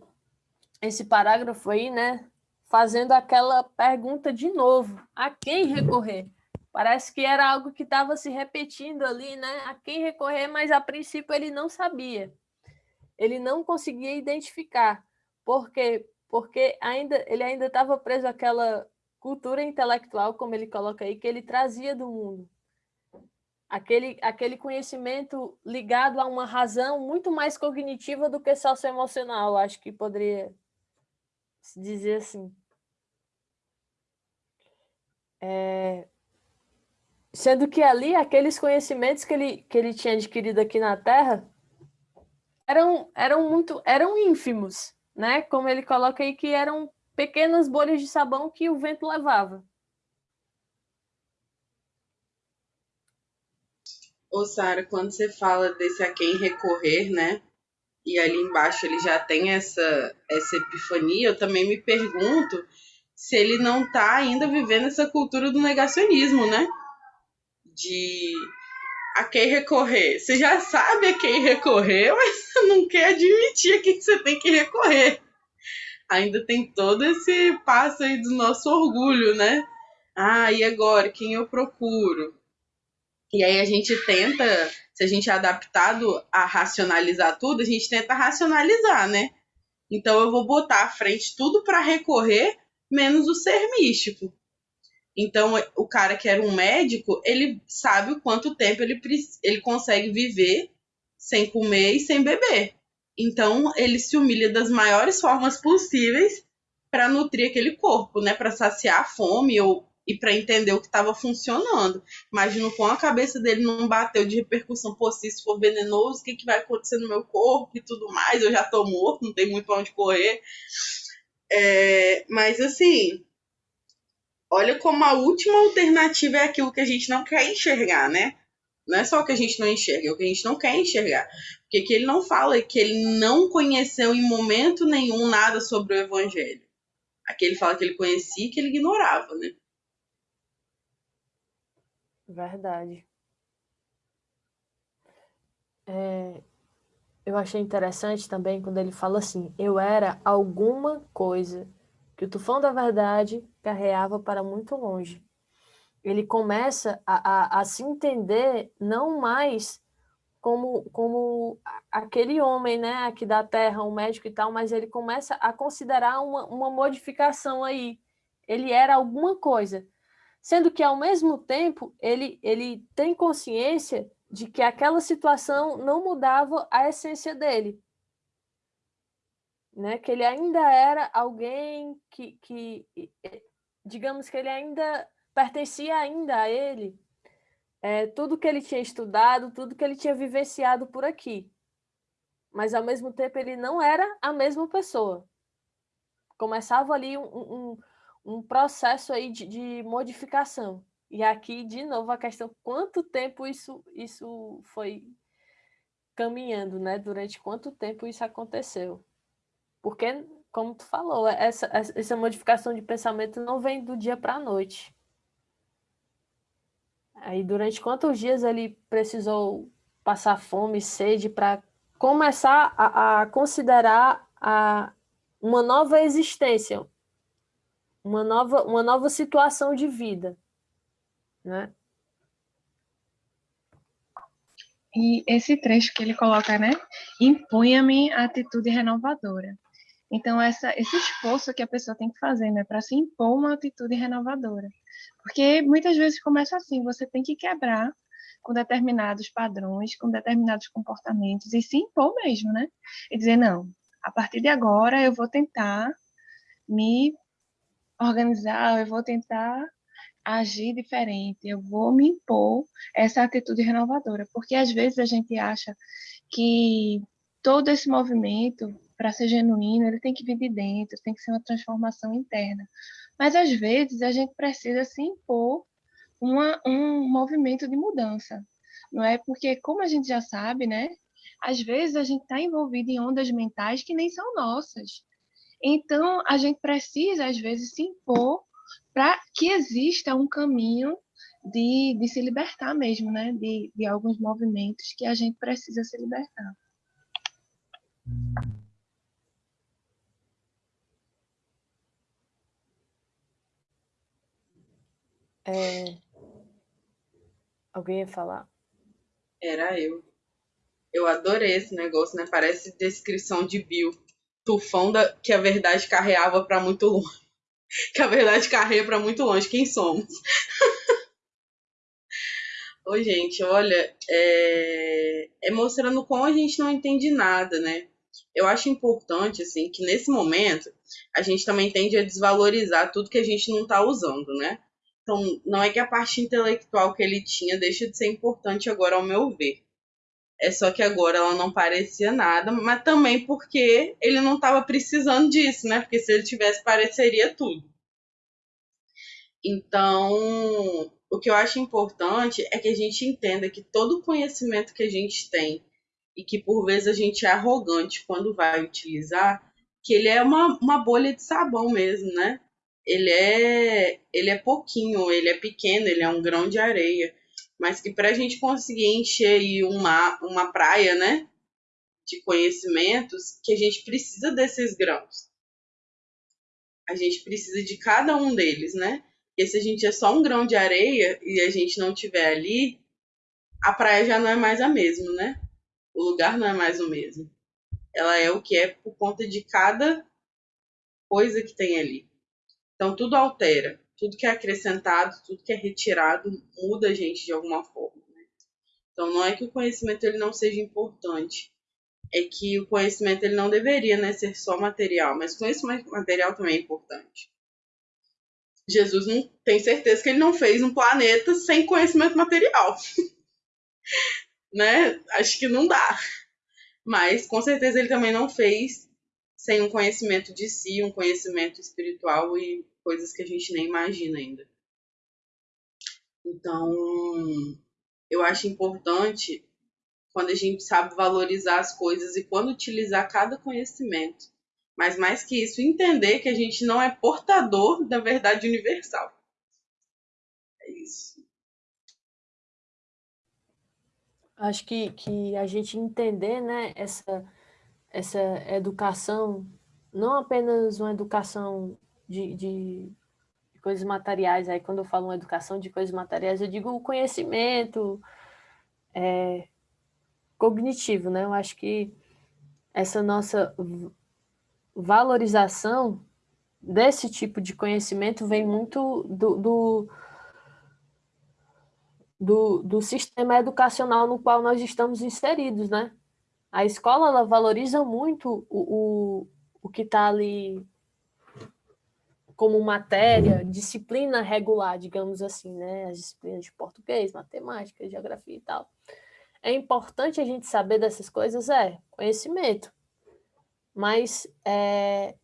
esse parágrafo aí, né, fazendo aquela pergunta de novo, a quem recorrer? Parece que era algo que estava se repetindo ali, né? A quem recorrer, mas a princípio ele não sabia. Ele não conseguia identificar. Por quê? Porque ainda, ele ainda estava preso àquela cultura intelectual, como ele coloca aí, que ele trazia do mundo. Aquele, aquele conhecimento ligado a uma razão muito mais cognitiva do que socioemocional, acho que poderia se dizer assim. É, Sendo que ali, aqueles conhecimentos que ele, que ele tinha adquirido aqui na Terra eram, eram muito eram ínfimos, né? Como ele coloca aí, que eram pequenas bolhas de sabão que o vento levava. Ô, Sara, quando você fala desse a quem recorrer, né? E ali embaixo ele já tem essa, essa epifania, eu também me pergunto se ele não está ainda vivendo essa cultura do negacionismo, né? de a quem recorrer. Você já sabe a quem recorrer, mas não quer admitir a quem você tem que recorrer. Ainda tem todo esse passo aí do nosso orgulho, né? Ah, e agora? Quem eu procuro? E aí a gente tenta, se a gente é adaptado a racionalizar tudo, a gente tenta racionalizar, né? Então eu vou botar à frente tudo para recorrer, menos o ser místico. Então, o cara que era um médico, ele sabe o quanto tempo ele, ele consegue viver sem comer e sem beber. Então, ele se humilha das maiores formas possíveis para nutrir aquele corpo, né? Para saciar a fome ou, e para entender o que estava funcionando. Imagino com a cabeça dele não bateu de repercussão, pô, se isso for venenoso, o que, que vai acontecer no meu corpo e tudo mais? Eu já tô morto, não tem muito para onde correr. É, mas assim, olha como a última alternativa é aquilo que a gente não quer enxergar, né? Não é só o que a gente não enxerga, é o que a gente não quer enxergar. Porque que ele não fala que ele não conheceu em momento nenhum nada sobre o evangelho. Aqui ele fala que ele conhecia e que ele ignorava, né? Verdade. É, eu achei interessante também quando ele fala assim: eu era alguma coisa que o tufão da verdade carreava para muito longe. Ele começa a, a, a se entender não mais como, como aquele homem, né, aqui da Terra, um médico e tal, mas ele começa a considerar uma, uma modificação aí. Ele era alguma coisa. Sendo que, ao mesmo tempo, ele, ele tem consciência de que aquela situação não mudava a essência dele né? Que ele ainda era alguém que, que digamos que ele ainda pertencia ainda a ele, é, tudo que ele tinha estudado, tudo que ele tinha vivenciado por aqui. Mas, ao mesmo tempo, ele não era a mesma pessoa. Começava ali um, um, um processo aí de, de modificação. E aqui, de novo, a questão quanto tempo isso, isso foi caminhando, né? Durante quanto tempo isso aconteceu. Porque, como tu falou, essa, essa modificação de pensamento não vem do dia para a noite. Aí, durante quantos dias ele precisou passar fome, sede, para começar a, a considerar a, uma nova existência, uma nova, uma nova situação de vida, né? E esse trecho que ele coloca, né? Impunha-me atitude renovadora. Então, essa, esse esforço que a pessoa tem que fazer, né? Para se impor uma atitude renovadora. Porque muitas vezes começa assim, você tem que quebrar com determinados padrões, com determinados comportamentos e se impor mesmo, né? E dizer, não, a partir de agora eu vou tentar me organizar, eu vou tentar agir diferente, eu vou me impor essa atitude renovadora, porque às vezes a gente acha que todo esse movimento, para ser genuíno, ele tem que vir de dentro, tem que ser uma transformação interna. Mas às vezes a gente precisa se impor uma, um movimento de mudança, não é? Porque, como a gente já sabe, né? Às vezes a gente está envolvido em ondas mentais que nem são nossas. Então, a gente precisa, às vezes, se impor para que exista um caminho de, de se libertar mesmo, né? De, de alguns movimentos que a gente precisa se libertar. É... Alguém ia falar? Era eu. Eu adorei esse negócio, né? Parece descrição de Bill. Tufão da... que a verdade carreava para muito longe. que a verdade carreia para muito longe. Quem somos? Oi, gente, olha, é... é mostrando como a gente não entende nada, né? Eu acho importante, assim, que nesse momento a gente também tende a desvalorizar tudo que a gente não está usando, né? Então, não é que a parte intelectual que ele tinha deixa de ser importante agora, ao meu ver. É só que agora ela não parecia nada, mas também porque ele não estava precisando disso, né? Porque se ele tivesse, pareceria tudo. Então, o que eu acho importante é que a gente entenda que todo o conhecimento que a gente tem e que por vezes a gente é arrogante quando vai utilizar, que ele é uma, uma bolha de sabão mesmo, né? Ele é, ele é pouquinho, ele é pequeno, ele é um grão de areia, mas que para a gente conseguir encher uma, uma praia, né, de conhecimentos, que a gente precisa desses grãos. A gente precisa de cada um deles, né? Porque se a gente é só um grão de areia e a gente não tiver ali, a praia já não é mais a mesma, né? O lugar não é mais o mesmo. Ela é o que é por conta de cada coisa que tem ali. Então, tudo altera. Tudo que é acrescentado, tudo que é retirado, muda a gente de alguma forma. Né? Então, não é que o conhecimento ele não seja importante. É que o conhecimento ele não deveria né, ser só material, mas conhecimento material também é importante. Jesus não tem certeza que ele não fez um planeta sem conhecimento material. né? Acho que não dá. Mas com certeza ele também não fez sem um conhecimento de si, um conhecimento espiritual e coisas que a gente nem imagina ainda. Então, eu acho importante quando a gente sabe valorizar as coisas e quando utilizar cada conhecimento. Mas mais que isso, entender que a gente não é portador da verdade universal. É isso. Acho que, que a gente entender né, essa essa educação, não apenas uma educação de, de coisas materiais, aí quando eu falo uma educação de coisas materiais, eu digo o conhecimento é, cognitivo, né? Eu acho que essa nossa valorização desse tipo de conhecimento vem muito do, do, do, do sistema educacional no qual nós estamos inseridos, né? A escola ela valoriza muito o, o, o que está ali como matéria, disciplina regular, digamos assim, né? As disciplinas de português, matemática, geografia e tal. É importante a gente saber dessas coisas? É, conhecimento. Mas é,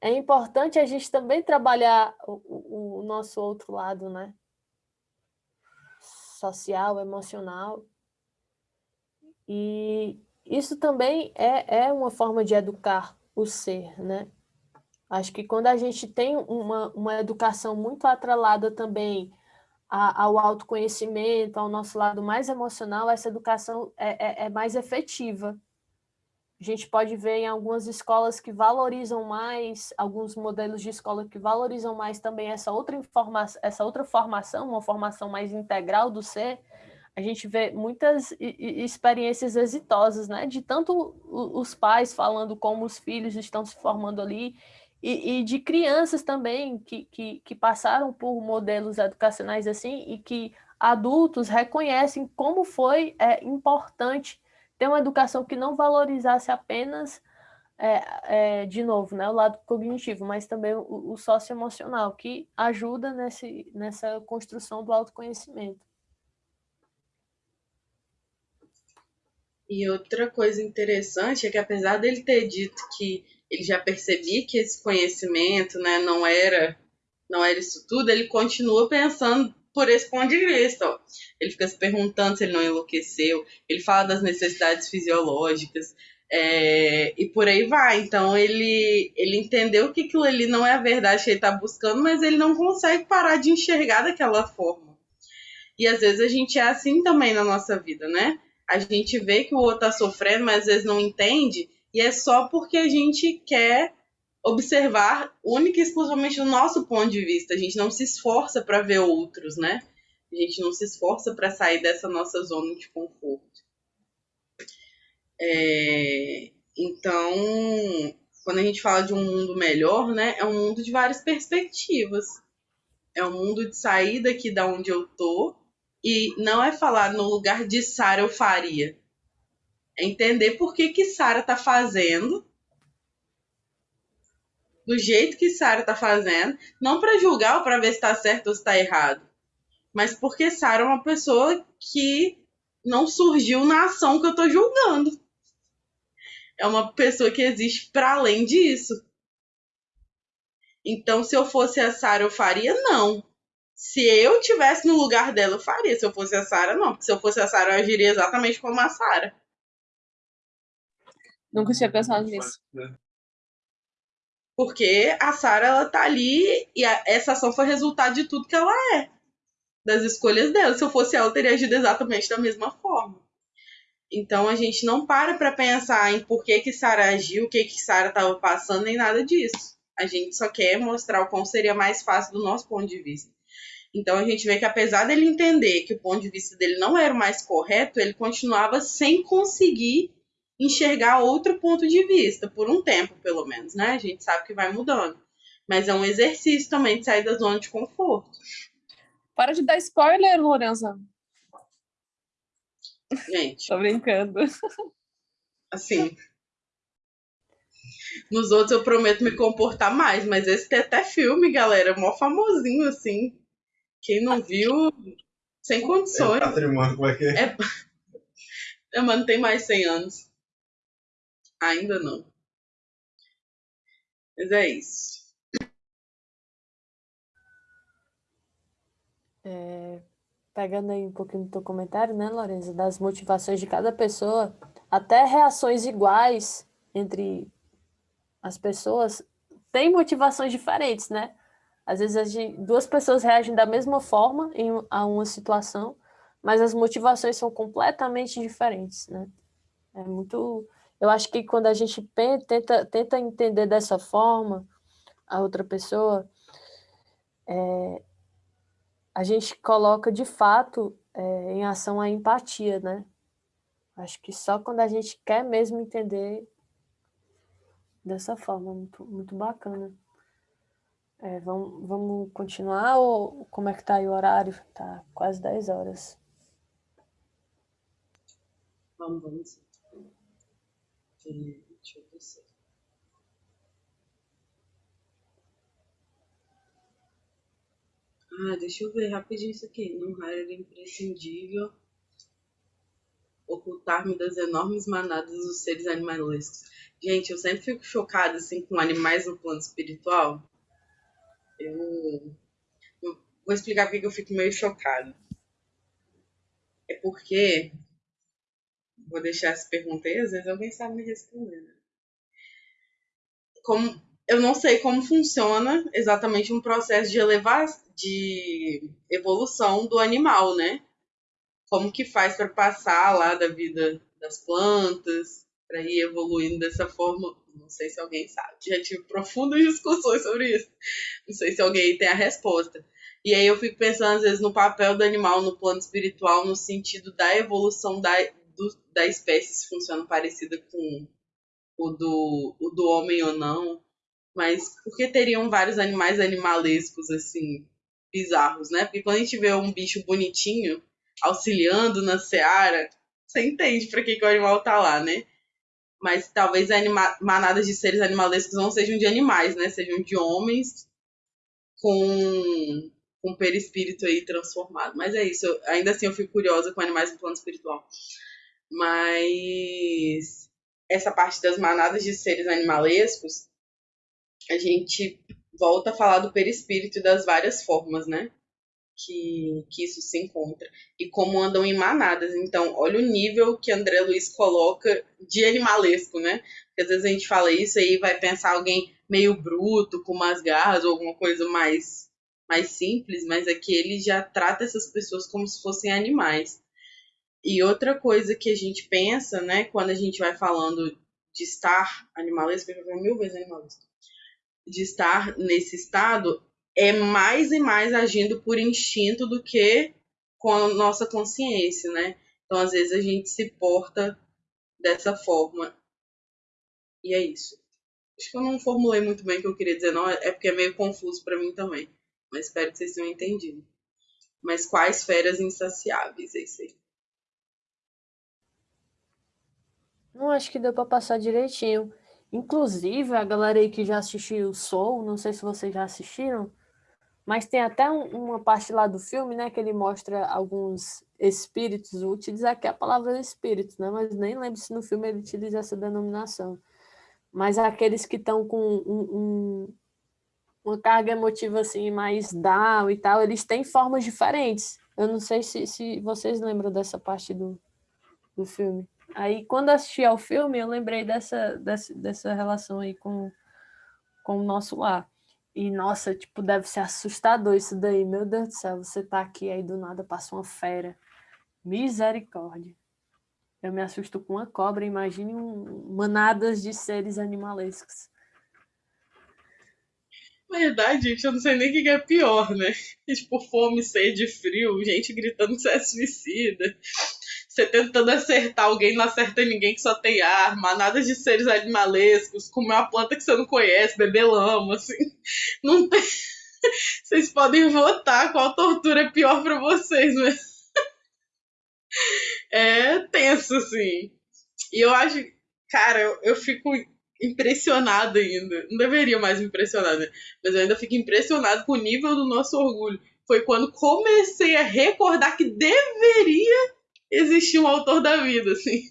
é importante a gente também trabalhar o, o nosso outro lado, né? Social, emocional, e isso também é, é uma forma de educar o ser, né? Acho que quando a gente tem uma, uma educação muito atrelada também a, ao autoconhecimento, ao nosso lado mais emocional, essa educação é, é, é mais efetiva. A gente pode ver em algumas escolas que valorizam mais, alguns modelos de escola que valorizam mais também essa outra, informação, essa outra formação, uma formação mais integral do ser, a gente vê muitas experiências exitosas, né? De tanto os pais falando como os filhos estão se formando ali, e, e de crianças também que, que, que passaram por modelos educacionais assim, e que adultos reconhecem como foi é, importante ter uma educação que não valorizasse apenas, é, é, de novo, né, o lado cognitivo, mas também o, o socioemocional, que ajuda nesse, nessa construção do autoconhecimento. E outra coisa interessante é que apesar dele ter dito que ele já percebia que esse conhecimento né, não era não era isso tudo, ele continua pensando por esse ponto de vista. Ó. Ele fica se perguntando se ele não enlouqueceu, ele fala das necessidades fisiológicas, é, e por aí vai. Então ele, ele entendeu que aquilo ali não é a verdade que ele está buscando, mas ele não consegue parar de enxergar daquela forma. E às vezes a gente é assim também na nossa vida, né? A gente vê que o outro está sofrendo, mas às vezes não entende, e é só porque a gente quer observar única e exclusivamente do nosso ponto de vista. A gente não se esforça para ver outros, né? A gente não se esforça para sair dessa nossa zona de conforto. É, então, quando a gente fala de um mundo melhor, né, é um mundo de várias perspectivas. É um mundo de sair daqui da onde eu tô e não é falar no lugar de Sara eu faria. É entender por que que Sara tá fazendo do jeito que Sara tá fazendo, não para julgar ou para ver se está certo ou se está errado, mas porque Sara é uma pessoa que não surgiu na ação que eu tô julgando. É uma pessoa que existe para além disso. Então, se eu fosse a Sara, eu faria? Não. Se eu tivesse no lugar dela, eu faria. Se eu fosse a Sara, não. Porque se eu fosse a Sara, eu agiria exatamente como a Sara. Nunca tinha pensado nisso. Porque a Sarah, ela tá ali e a, essa ação foi resultado de tudo que ela é. Das escolhas dela. Se eu fosse ela, eu teria agido exatamente da mesma forma. Então a gente não para para pensar em por que que Sarah agiu, o que que Sarah estava passando, nem nada disso. A gente só quer mostrar o quão seria mais fácil do nosso ponto de vista. Então a gente vê que apesar dele entender que o ponto de vista dele não era o mais correto, ele continuava sem conseguir enxergar outro ponto de vista, por um tempo, pelo menos, né? A gente sabe que vai mudando. Mas é um exercício também de sair da zona de conforto. Para de dar spoiler, Lorenza. Gente. Tô brincando. Assim. Nos outros eu prometo me comportar mais, mas esse tem até filme, galera. Mó famosinho, assim. Quem não viu, sem condições. É patrimônio, como é que é? é... mano, tem mais 100 anos. Ainda não. Mas é isso. É, pegando aí um pouquinho do teu comentário, né, Lorenza, das motivações de cada pessoa, até reações iguais entre as pessoas têm motivações diferentes, né? Às vezes duas pessoas reagem da mesma forma em, a uma situação, mas as motivações são completamente diferentes, né? É muito eu acho que quando a gente tenta, tenta entender dessa forma a outra pessoa, é, a gente coloca de fato é, em ação a empatia, né? Acho que só quando a gente quer mesmo entender dessa forma, muito, muito bacana. É, vamos, vamos continuar ou como é que tá aí o horário? Tá quase 10 horas. Vamos, vamos. Deixa eu. Ah, deixa eu ver rapidinho isso aqui. Num raio imprescindível ocultar-me das enormes manadas dos seres animalescos. Gente, eu sempre fico chocada assim com animais no plano espiritual. Eu, eu vou explicar porque eu fico meio chocada. É porque Vou deixar essa pergunta aí, às vezes alguém sabe me responder. Né? Como eu não sei como funciona exatamente um processo de elevar, de evolução do animal, né? Como que faz para passar lá da vida das plantas, para ir evoluindo dessa forma? Não sei se alguém sabe. Já tive profundas discussões sobre isso. Não sei se alguém tem a resposta. E aí eu fico pensando, às vezes, no papel do animal no plano espiritual, no sentido da evolução da, do, da espécie, se funciona parecida com o do, o do homem ou não. Mas por que teriam vários animais animalescos, assim, bizarros, né? Porque quando a gente vê um bicho bonitinho auxiliando na seara, você entende para que, que o animal tá lá, né? Mas talvez anima manadas de seres animalescos não sejam de animais, né? Sejam de homens com o perispírito aí transformado. Mas é isso, eu, ainda assim eu fico curiosa com animais no plano espiritual. Mas essa parte das manadas de seres animalescos, a gente volta a falar do perispírito das várias formas, né? Que, que isso se encontra. E como andam em manadas. Então, olha o nível que André Luiz coloca de animalesco, né? Porque às vezes a gente fala isso aí vai pensar alguém meio bruto, com umas garras, ou alguma coisa mais mais simples, mas é que ele já trata essas pessoas como se fossem animais. E outra coisa que a gente pensa, né, quando a gente vai falando de estar animalesco, eu já falei mil vezes animalesco, de estar nesse estado, é mais e mais agindo por instinto do que com a nossa consciência, né? Então, às vezes, a gente se porta dessa forma. E é isso. Acho que eu não formulei muito bem o que eu queria dizer, não. É porque é meio confuso para mim também. Mas espero que vocês tenham entendido. Mas quais feras insaciáveis é isso aí? Não acho que deu para passar direitinho. Inclusive, a galera aí que já assistiu o Soul, não sei se vocês já assistiram, mas tem até um, uma parte lá do filme, né, que ele mostra alguns espíritos, vou utilizar aqui a palavra espírito, né, mas nem lembro se no filme ele utiliza essa denominação. Mas aqueles que estão com um, um, uma carga emotiva assim mais down e tal, eles têm formas diferentes. Eu não sei se, se vocês lembram dessa parte do, do filme. Aí, quando assisti ao filme, eu lembrei dessa, dessa, dessa relação aí com, com o nosso lar. E, nossa, tipo, deve ser assustador isso daí. Meu Deus do céu, você tá aqui, aí do nada passa uma fera. Misericórdia. Eu me assusto com uma cobra, imagine um, manadas de seres animalescos. Na verdade, gente, eu não sei nem o que é pior, né? Tipo, fome, sede, frio, gente gritando que você é suicida. Você tentando acertar alguém, não acerta ninguém que só tem arma, nada de seres animalescos, comer uma planta que você não conhece, beber lama, assim. Não tem. Vocês podem votar qual tortura é pior para vocês, mas. É tenso, assim. E eu acho. Cara, eu, eu fico impressionado ainda. Não deveria mais me impressionar, né? Mas eu ainda fico impressionado com o nível do nosso orgulho. Foi quando comecei a recordar que deveria existir um autor da vida, assim.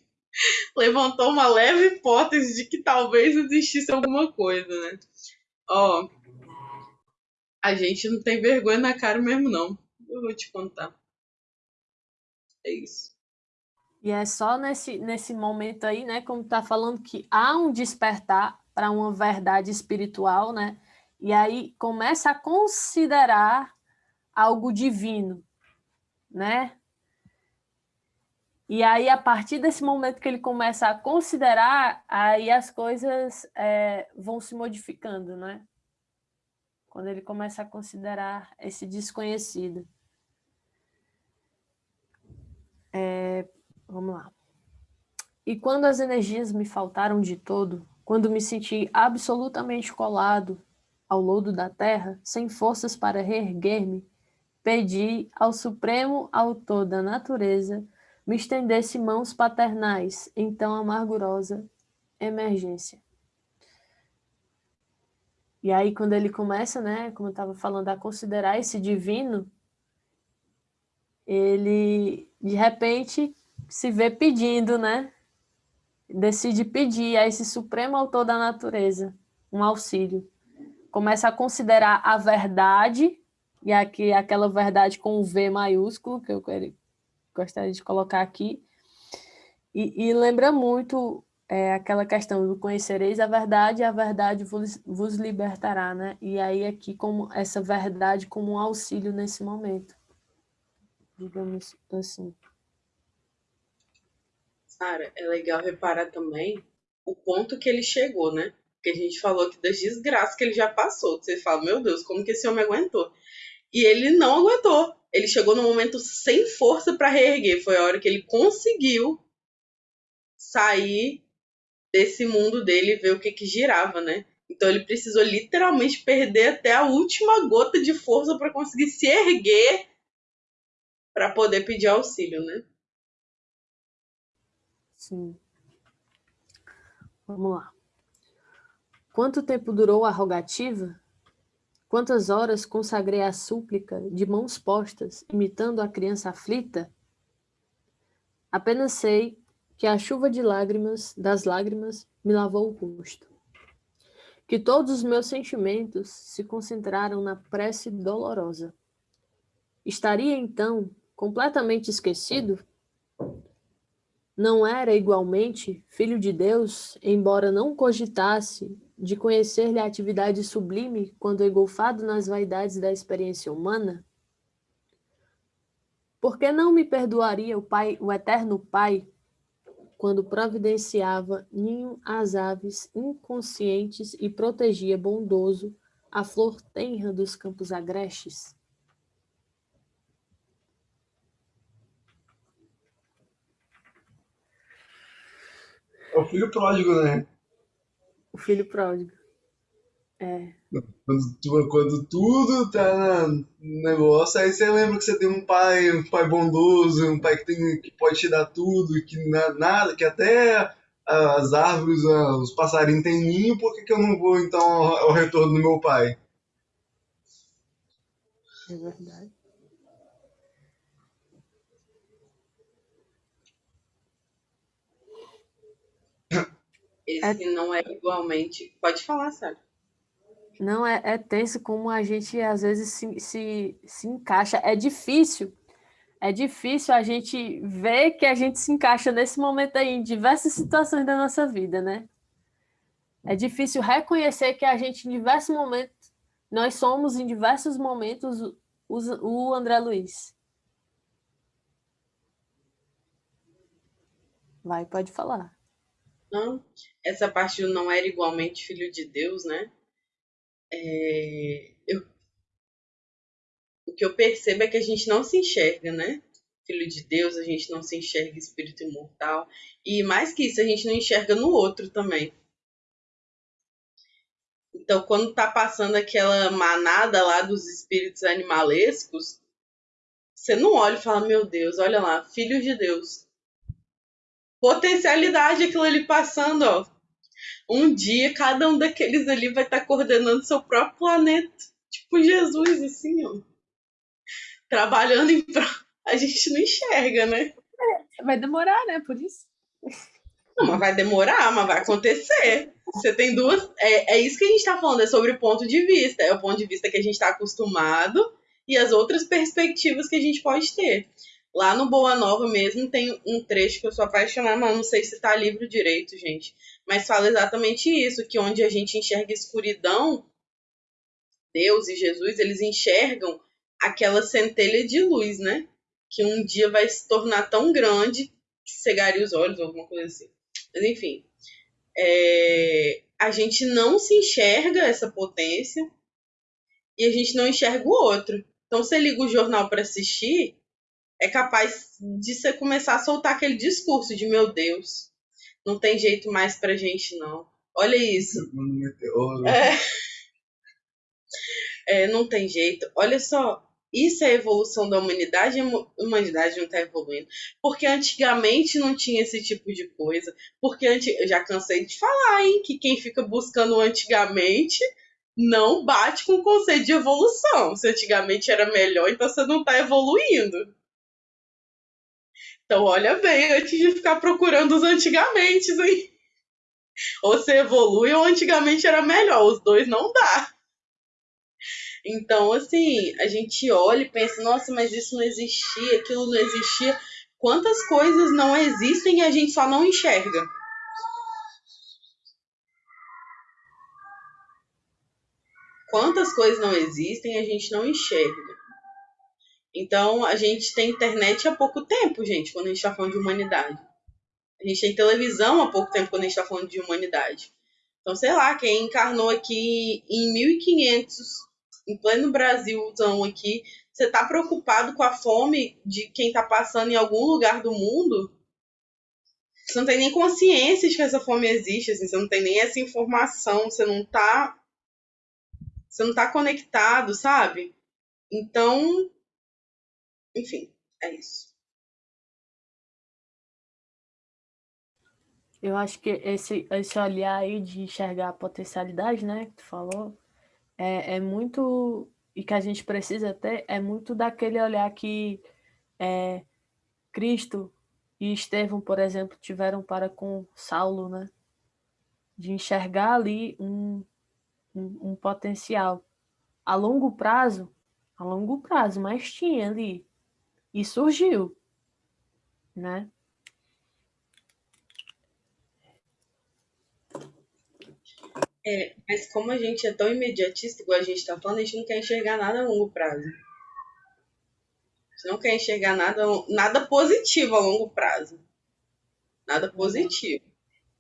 Levantou uma leve hipótese de que talvez existisse alguma coisa, né? Ó, a gente não tem vergonha na cara mesmo, não. Eu vou te contar. É isso. E é só nesse, nesse momento aí, né, como está falando, que há um despertar para uma verdade espiritual, né? E aí começa a considerar algo divino, né? E aí, a partir desse momento que ele começa a considerar, aí as coisas é, vão se modificando, né? Quando ele começa a considerar esse desconhecido. É, Vamos lá. E quando as energias me faltaram de todo, quando me senti absolutamente colado ao lodo da terra, sem forças para reerguer-me, pedi ao supremo autor da natureza me estendesse mãos paternais em tão amargurosa emergência. E aí, quando ele começa, né, como eu estava falando, a considerar esse divino, ele, de repente, se vê pedindo, né? Decide pedir a esse supremo autor da natureza um auxílio. Começa a considerar a verdade, e aqui aquela verdade com o V maiúsculo, que eu gostaria de colocar aqui, e, e lembra muito é aquela questão do conhecereis a verdade a verdade vos, vos libertará, né? E aí aqui como essa verdade como um auxílio nesse momento, digamos assim. Sara, é legal reparar também o ponto que ele chegou, né? Porque a gente falou que das desgraças que ele já passou. Você fala, meu Deus, como que esse homem aguentou? E ele não aguentou. Ele chegou no momento sem força para reerguer. Foi a hora que ele conseguiu sair desse mundo dele e ver o que que girava, né? Então ele precisou literalmente perder até a última gota de força para conseguir se erguer para poder pedir auxílio, né? Sim. Vamos lá. Quanto tempo durou a rogativa? Quantas horas consagrei a súplica de mãos postas, imitando a criança aflita? Apenas sei que a chuva de lágrimas, das lágrimas, me lavou o rosto. Que todos os meus sentimentos se concentraram na prece dolorosa. Estaria, então, completamente esquecido? Não era, igualmente, filho de Deus, embora não cogitasse de conhecer-lhe a atividade sublime quando engolfado nas vaidades da experiência humana? Por que não me perdoaria o Pai, o eterno Pai, quando providenciava ninho às aves inconscientes e protegia bondoso a flor tenra dos campos agrestes? É o filho pródigo, né? O filho pródigo. É. Quando, tu- quando tudo tá no negócio, aí você lembra que você tem um pai, um pai bondoso, um pai que, tem, que pode te dar tudo, que na- nada, que até as árvores, os passarinhos têm ninho, por que, que eu não vou então ao, ao retorno do meu pai? É verdade. Esse não é igualmente. Pode falar, Sara. Não, é, é tenso como a gente às vezes se, se, se encaixa. É difícil. É difícil a gente ver que a gente se encaixa nesse momento aí, em diversas situações da nossa vida, né? É difícil reconhecer que a gente, em diversos momentos, nós somos, em diversos momentos, os- o André Luiz. Vai, pode falar. Não, essa parte do não era igualmente filho de Deus, né? É, eu- o que eu percebo é que a gente não se enxerga, né? Filho de Deus, a gente não se enxerga espírito imortal. E mais que isso, a gente não enxerga no outro também. Então, quando tá passando aquela manada lá dos espíritos animalescos, você não olha e fala, meu Deus, olha lá, filho de Deus. Potencialidade aquilo ali passando, ó. Um dia cada um daqueles ali vai estar coordenando seu próprio planeta. Tipo Jesus, assim, ó. Trabalhando em prol. A gente não enxerga, né? Vai demorar, né? Por isso. Não, mas vai demorar, mas vai acontecer. Você tem duas. É, é isso que a gente tá falando, é sobre o ponto de vista. É o ponto de vista que a gente tá acostumado e as outras perspectivas que a gente pode ter. Lá no Boa Nova mesmo tem um trecho que eu sou apaixonada, mas não sei se tá livro direito, gente. Mas fala exatamente isso, que onde a gente enxerga escuridão, Deus e Jesus, eles enxergam aquela centelha de luz, né? Que um dia vai se tornar tão grande que cegaria os olhos, alguma coisa assim. Mas enfim, é, a gente não se enxerga essa potência e a gente não enxerga o outro. Então, você liga o jornal para assistir, é capaz de você começar a soltar aquele discurso de meu Deus, não tem jeito mais pra gente não. Olha isso, é. É, não tem jeito. Olha só, isso é a evolução da humanidade a humanidade não está evoluindo. Porque antigamente não tinha esse tipo de coisa. Porque anti... eu já cansei de falar, hein, que quem fica buscando antigamente não bate com o conceito de evolução. Se antigamente era melhor, então você não está evoluindo. Então, olha bem antes de ficar procurando os antigamente, hein? Ou você evolui ou antigamente era melhor. Os dois não dá. Então, assim, a gente olha e pensa, nossa, mas isso não existia, aquilo não existia. Quantas coisas não existem e a gente só não enxerga? Quantas coisas não existem e a gente não enxerga? Então, a gente tem internet há pouco tempo, gente, quando a gente está falando de humanidade. A gente tem televisão há pouco tempo quando a gente está falando de humanidade. Então, sei lá, quem encarnou aqui em 1500, em pleno Brasilzão aqui, você está preocupado com a fome de quem está passando em algum lugar do mundo? Você não tem nem consciência de que essa fome existe, assim, você não tem nem essa informação, você não está você não tá conectado, sabe? Então, enfim, é isso. Eu acho que esse, esse olhar aí de enxergar a potencialidade, né, que tu falou, é, é muito, e que a gente precisa ter, é muito daquele olhar que é, Cristo e Estevão, por exemplo, tiveram para com Saulo, né, de enxergar ali um, um, um potencial. A longo prazo, a longo prazo, mas tinha ali, e surgiu, né? É, mas como a gente é tão imediatista, igual a gente está falando, a gente não quer enxergar nada a longo prazo. A gente não quer enxergar nada, nada positivo a longo prazo. Nada positivo.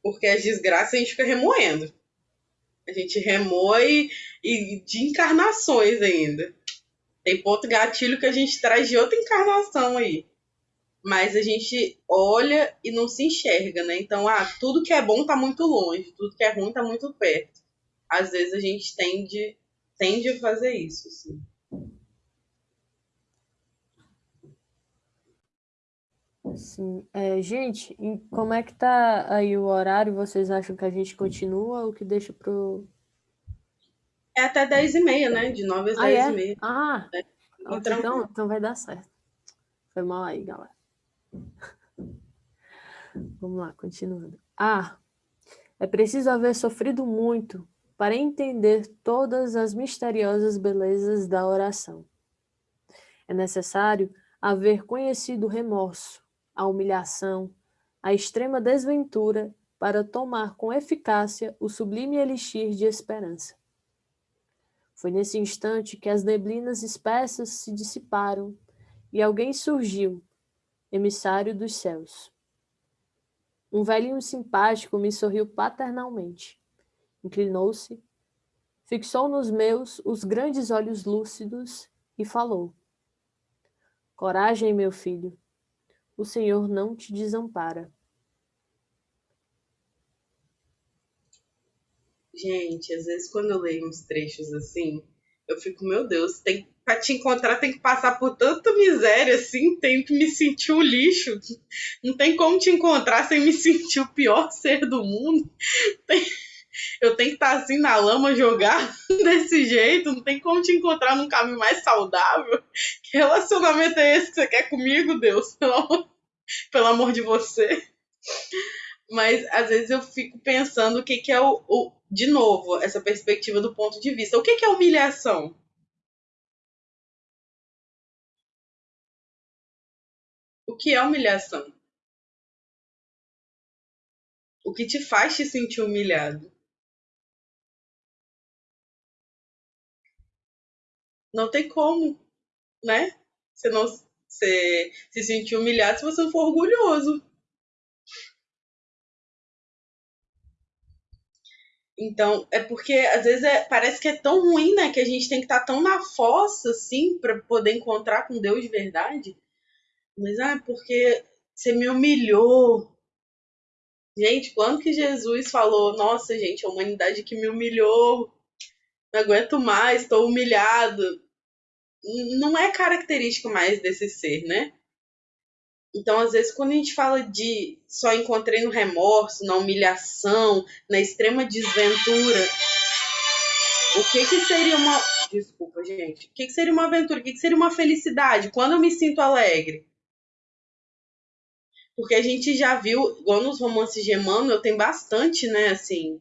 Porque as desgraças a gente fica remoendo. A gente remoe e de encarnações ainda. Tem ponto gatilho que a gente traz de outra encarnação aí. Mas a gente olha e não se enxerga, né? Então, ah, tudo que é bom tá muito longe, tudo que é ruim tá muito perto. Às vezes a gente tende, tende a fazer isso, assim. Sim. É, gente, como é que tá aí o horário? Vocês acham que a gente continua ou que deixa pro. É até 10 e meia, né? De 9 às Ah, 10 é? e meia. Ah, É. Então, então, então vai dar certo. Foi mal aí, galera. Vamos lá, continuando. Ah, é preciso haver sofrido muito para entender todas as misteriosas belezas da oração. É necessário haver conhecido o remorso, a humilhação, a extrema desventura para tomar com eficácia o sublime elixir de esperança. Foi nesse instante que as neblinas espessas se dissiparam e alguém surgiu, emissário dos céus. Um velhinho simpático me sorriu paternalmente. Inclinou-se, fixou nos meus os grandes olhos lúcidos e falou: Coragem, meu filho, o Senhor não te desampara. Gente, às vezes quando eu leio uns trechos assim, eu fico, meu Deus, tem, pra te encontrar tem que passar por tanta miséria assim, tem que me sentir o lixo. Não tem como te encontrar sem me sentir o pior ser do mundo. Tem- eu tenho que estar assim na lama, jogar desse jeito, não tem como te encontrar num caminho mais saudável. Que relacionamento é esse que você quer comigo, Deus? Pelo amor, pelo amor de você. Mas às vezes eu fico pensando o que, que é o- De novo, essa perspectiva do ponto de vista. O que, que é humilhação? O que é humilhação? O que te faz te sentir humilhado? Não tem como, né? Você não você se sentir humilhado se você não for orgulhoso. Então, é porque às vezes é- parece que é tão ruim, né? Que a gente tem que estar tão na fossa, assim, para poder encontrar com Deus de verdade. Mas, ah, porque você me humilhou. Gente, quando que Jesus falou, nossa, gente, a humanidade que me humilhou, não aguento mais, estou humilhado. Não é característico mais desse ser, né? Então, às vezes, quando a gente fala de só encontrei no remorso, na humilhação, na extrema desventura, o que que seria uma. Desculpa, gente. O que que seria uma aventura? O que que seria uma felicidade? Quando eu me sinto alegre? Porque a gente já viu, igual nos romances de Emmanuel, tem bastante, né, assim.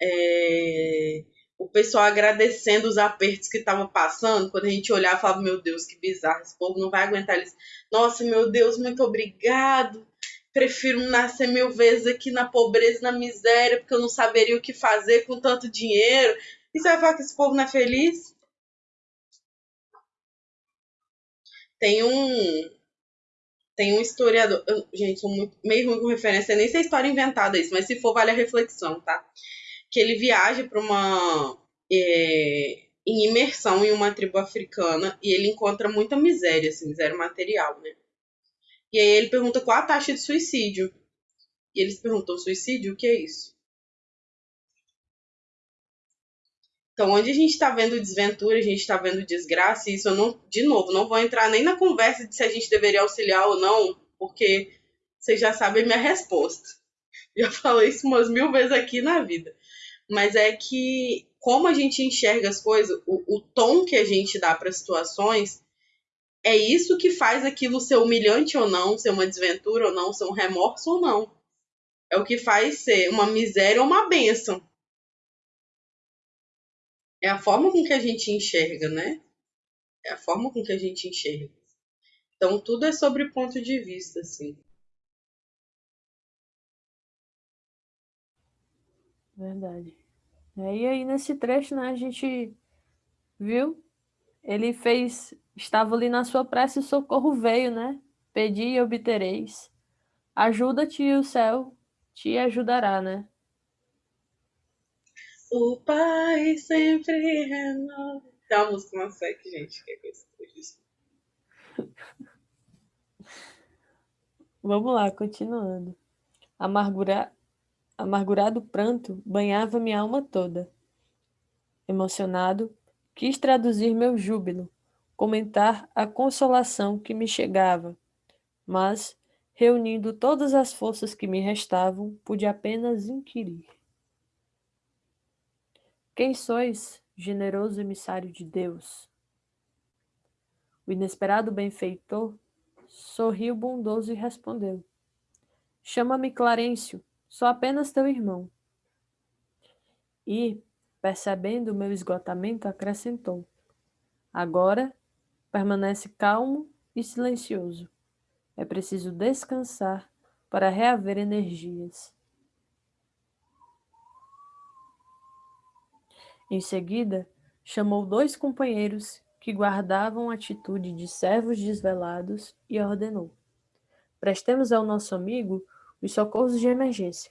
é, O pessoal agradecendo os apertos que estavam passando. Quando a gente olhava, falava, meu Deus, que bizarro, esse povo não vai aguentar eles. Nossa, meu Deus, muito obrigado. Prefiro nascer mil vezes aqui na pobreza na miséria, porque eu não saberia o que fazer com tanto dinheiro. E você vai falar que esse povo não é feliz? Tem um. Tem um historiador. Eu, gente, sou muito, meio ruim com referência, nem sei a história inventada isso, mas se for, vale a reflexão, tá? Que ele viaja para uma. É, em imersão em uma tribo africana e ele encontra muita miséria, assim, miséria material, né? E aí ele pergunta qual a taxa de suicídio. E eles perguntam: suicídio? O que é isso? Então, onde a gente está vendo desventura, a gente está vendo desgraça, e isso eu não, de novo, não vou entrar nem na conversa de se a gente deveria auxiliar ou não, porque vocês já sabem minha resposta. Já falei isso umas mil vezes aqui na vida. Mas é que, como a gente enxerga as coisas, o, o tom que a gente dá para as situações, é isso que faz aquilo ser humilhante ou não, ser uma desventura ou não, ser um remorso ou não. É o que faz ser uma miséria ou uma bênção é a forma com que a gente enxerga, né? É a forma com que a gente enxerga. Então, tudo é sobre ponto de vista, assim. Verdade. É, e aí, nesse trecho, né, a gente viu, ele fez, estava ali na sua prece, o socorro veio, né? Pedi e obtereis. Ajuda-te e o céu te ajudará, né? O Pai sempre renova. Tem uma música uma que gente, que é isso. Vamos lá, continuando. Amargura... Amargurado pranto banhava minha alma toda. Emocionado, quis traduzir meu júbilo, comentar a consolação que me chegava, mas, reunindo todas as forças que me restavam, pude apenas inquirir. Quem sois, generoso emissário de Deus? O inesperado benfeitor sorriu bondoso e respondeu: Chama-me Clarencio, sou apenas teu irmão. E, percebendo o meu esgotamento, acrescentou: Agora permanece calmo e silencioso. É preciso descansar para reaver energias. Em seguida, chamou dois companheiros que guardavam atitude de servos desvelados e ordenou: Prestemos ao nosso amigo os socorros de emergência.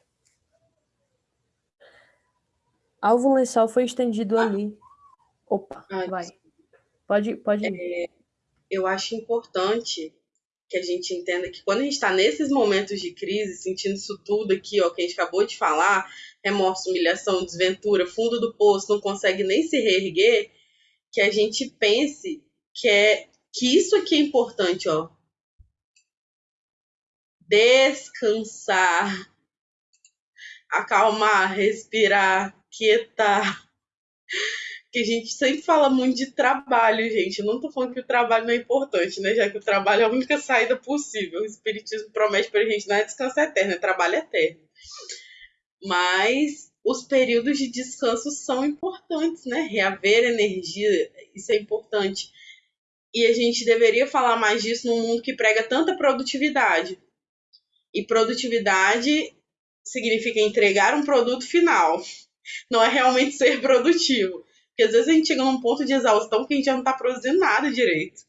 Alvo lençol foi estendido ali. Opa, vai. Pode, pode. É, eu acho importante que a gente entenda que quando a gente está nesses momentos de crise, sentindo isso tudo aqui, ó, que a gente acabou de falar, remorso, humilhação, desventura, fundo do poço, não consegue nem se reerguer, que a gente pense que é que isso aqui é importante, ó. Descansar, acalmar, respirar, quietar que a gente sempre fala muito de trabalho, gente. Eu não tô falando que o trabalho não é importante, né? Já que o trabalho é a única saída possível. O Espiritismo promete pra gente não é descanso eterno, é trabalho eterno. Mas os períodos de descanso são importantes, né? Reaver energia, isso é importante. E a gente deveria falar mais disso num mundo que prega tanta produtividade. E produtividade significa entregar um produto final. Não é realmente ser produtivo. Porque às vezes a gente chega num ponto de exaustão que a gente já não tá produzindo nada direito.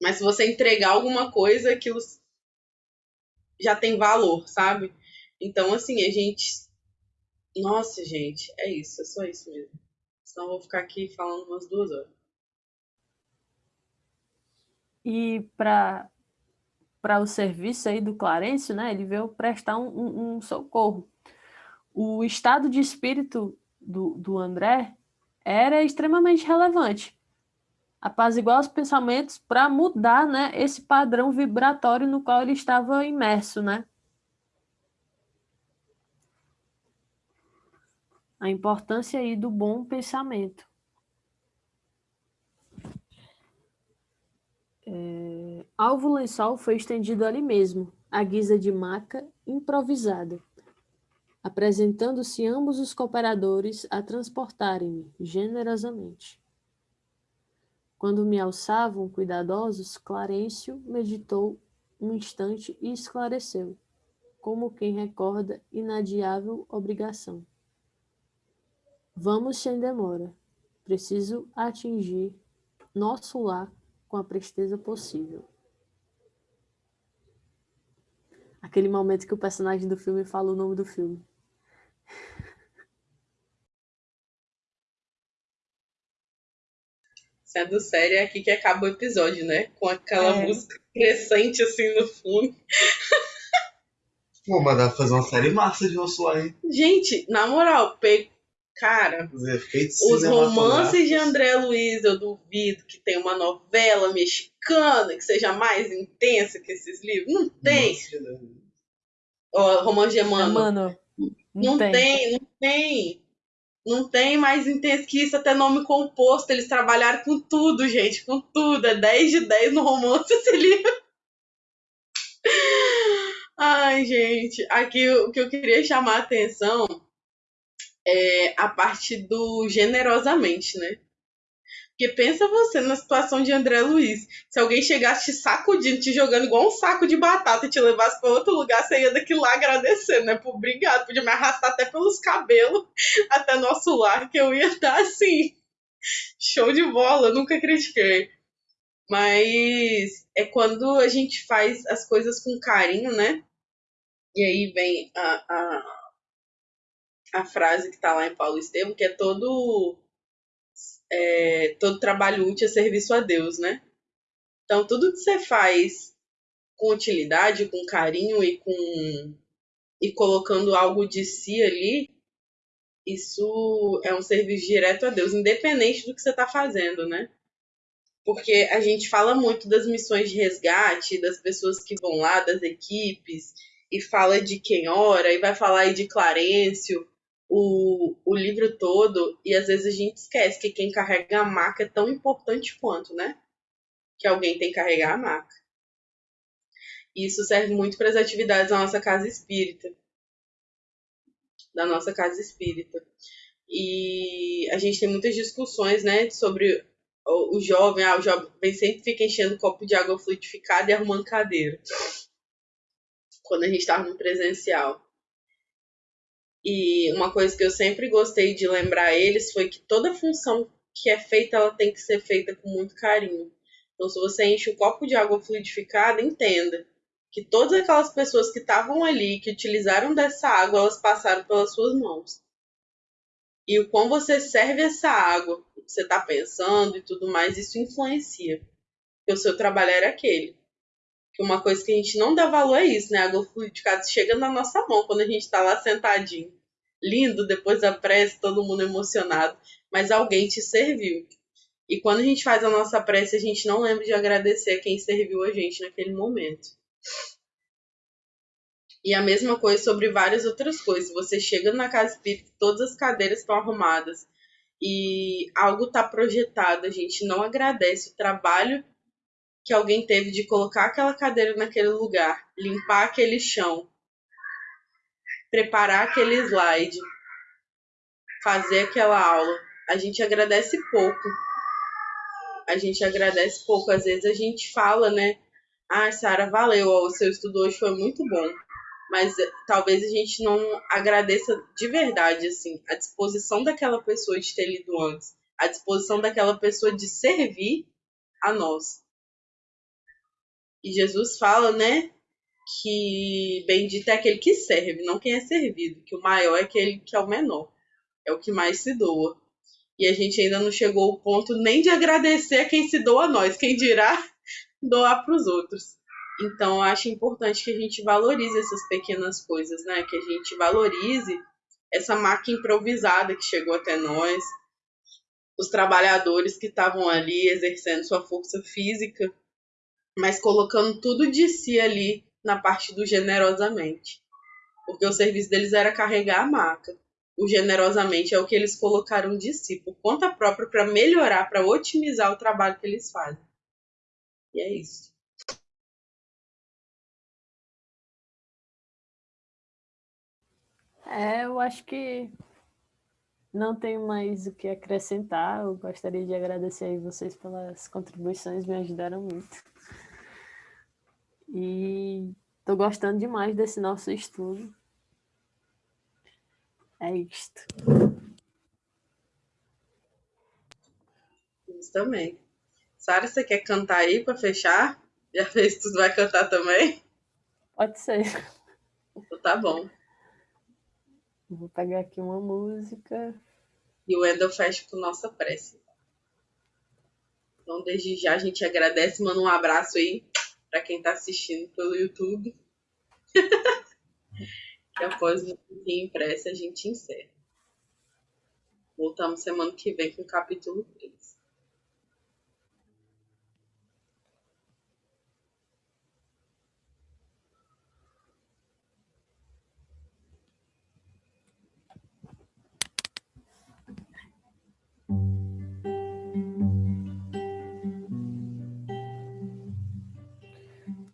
Mas se você entregar alguma coisa, aquilo já tem valor, sabe? Então, assim, a gente. Nossa, gente, é isso, é só isso mesmo. Senão eu vou ficar aqui falando umas duas horas. E para para o serviço aí do Clarencio, né? Ele veio prestar um, um, um socorro. O estado de espírito do, do André era extremamente relevante. Apaziguar os pensamentos para mudar né, esse padrão vibratório no qual ele estava imerso. Né? A importância aí do bom pensamento. É, alvo lençol foi estendido ali mesmo, à guisa de maca improvisada apresentando-se ambos os cooperadores a transportarem-me generosamente. Quando me alçavam cuidadosos, Clarencio meditou um instante e esclareceu, como quem recorda inadiável obrigação. Vamos sem demora. Preciso atingir nosso lar com a presteza possível. Aquele momento que o personagem do filme fala o nome do filme. Sendo sério, é aqui que acaba o episódio, né? Com aquela É. música crescente assim no fundo. Pô, mas dá pra fazer uma série massa de Lar, hein? Gente, na moral, pe... cara, Os romances de. André Luiz, eu duvido que tenha uma novela mexicana que seja mais intensa que esses livros. Não tem. Nossa, Ó, romance de Emmanuel. Mano, Não, tem. não tem. Não tem mais intenso que isso, até nome composto. Eles trabalharam com tudo, gente, com tudo. É 10 de 10 no romance esse livro. Ai, gente. Aqui o que eu queria chamar a atenção é a parte do generosamente, né? Porque pensa você na situação de André Luiz. Se alguém chegasse te sacudindo, te jogando igual um saco de batata e te levasse para outro lugar, você ia daquilo lá agradecendo, né? Por obrigado. Podia me arrastar até pelos cabelos até nosso lar, que eu ia estar assim. Show de bola, nunca critiquei. Mas é quando a gente faz as coisas com carinho, né? E aí vem a, a, a frase que tá lá em Paulo Estevam, que é todo é, todo trabalho útil é serviço a Deus, né? Então, tudo que você faz com utilidade, com carinho e com e colocando algo de si ali, isso é um serviço direto a Deus, independente do que você está fazendo, né? Porque a gente fala muito das missões de resgate, das pessoas que vão lá, das equipes, e fala de quem ora, e vai falar aí de Clarencio, o, o livro todo, e às vezes a gente esquece que quem carrega a marca é tão importante quanto, né? Que alguém tem que carregar a marca. Isso serve muito para as atividades da nossa casa espírita. Da nossa casa espírita. E a gente tem muitas discussões, né, sobre o, o jovem, ah, o jovem sempre fica enchendo copo de água fluidificada e arrumando cadeira. Quando a gente estava no presencial. E uma coisa que eu sempre gostei de lembrar eles foi que toda função que é feita, ela tem que ser feita com muito carinho. Então, se você enche um copo de água fluidificada, entenda que todas aquelas pessoas que estavam ali, que utilizaram dessa água, elas passaram pelas suas mãos. E o quão você serve essa água, o que você está pensando e tudo mais, isso influencia. Porque o seu trabalho era aquele. Uma coisa que a gente não dá valor é isso, né? A água fluidificada chega na nossa mão quando a gente está lá sentadinho. Lindo, depois da prece, todo mundo emocionado. Mas alguém te serviu. E quando a gente faz a nossa prece, a gente não lembra de agradecer a quem serviu a gente naquele momento. E a mesma coisa sobre várias outras coisas. Você chega na casa espírita, todas as cadeiras estão arrumadas e algo está projetado, a gente não agradece o trabalho que alguém teve de colocar aquela cadeira naquele lugar, limpar aquele chão, preparar aquele slide, fazer aquela aula. A gente agradece pouco. A gente agradece pouco. Às vezes a gente fala, né? Ah, Sara, valeu, o seu estudo hoje foi muito bom. Mas eh, talvez a gente não agradeça de verdade, assim, a disposição daquela pessoa de ter lido antes, a disposição daquela pessoa de servir a nós. E Jesus fala, né, que bendito é aquele que serve, não quem é servido, que o maior é aquele que é o menor, é o que mais se doa. E a gente ainda não chegou ao ponto nem de agradecer a quem se doa a nós, quem dirá doar para os outros. Então, eu acho importante que a gente valorize essas pequenas coisas, né? Que a gente valorize essa máquina improvisada que chegou até nós, os trabalhadores que estavam ali exercendo sua força física, mas colocando tudo de si ali na parte do generosamente. Porque o serviço deles era carregar a maca. O generosamente é o que eles colocaram de si, por conta própria, para melhorar, para otimizar o trabalho que eles fazem. E é isso. É, eu acho que não tenho mais o que acrescentar. Eu gostaria de agradecer aí vocês pelas contribuições, me ajudaram muito. E estou gostando demais desse nosso estudo. É isto. Justamente. Sara, você quer cantar aí para fechar? Já fez tudo, vai cantar também? Pode ser. Então tá bom. Vou pegar aqui uma música. E o Wendel fecha com nossa prece. Então, desde já, a gente agradece, manda um abraço aí para quem está assistindo pelo YouTube. e após o impresso, a gente encerra. Voltamos semana que vem com o capítulo 3.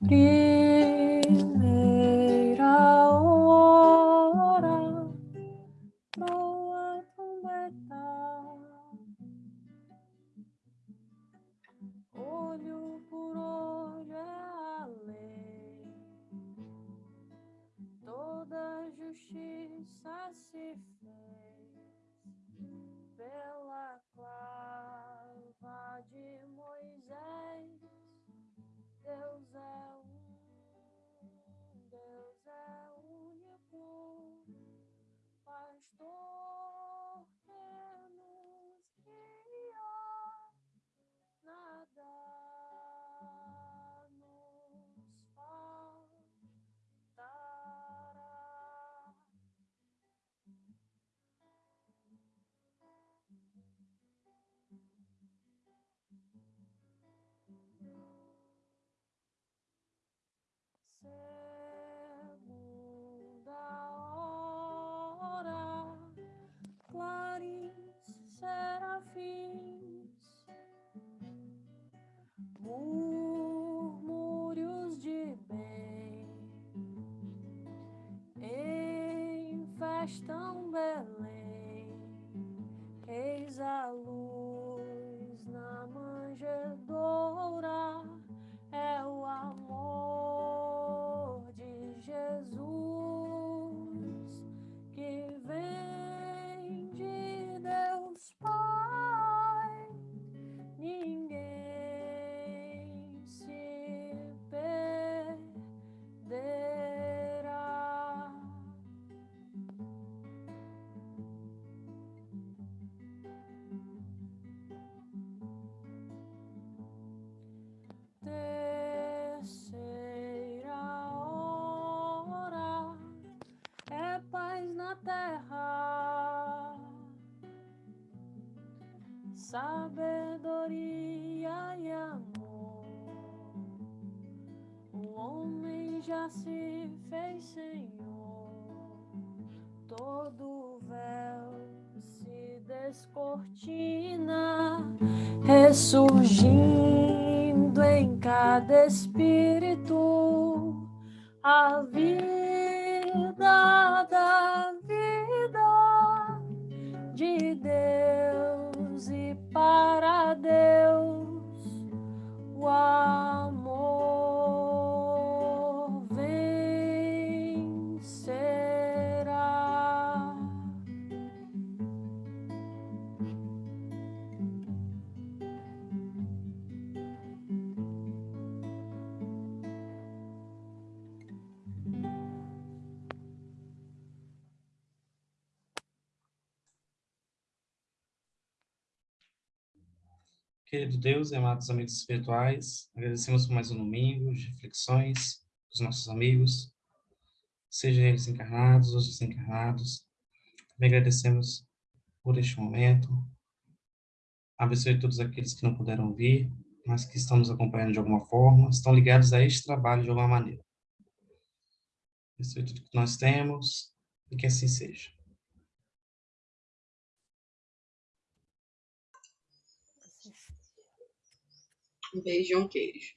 Primeira em festam Belém, eis a luz em Deus e amados amigos espirituais, agradecemos por mais um domingo de reflexões dos nossos amigos, sejam eles encarnados ou desencarnados. Também agradecemos por este momento. Abençoe todos aqueles que não puderam vir, mas que estão nos acompanhando de alguma forma, estão ligados a este trabalho de alguma maneira. Abençoe tudo que nós temos e que assim seja. Um beijo e um queijo.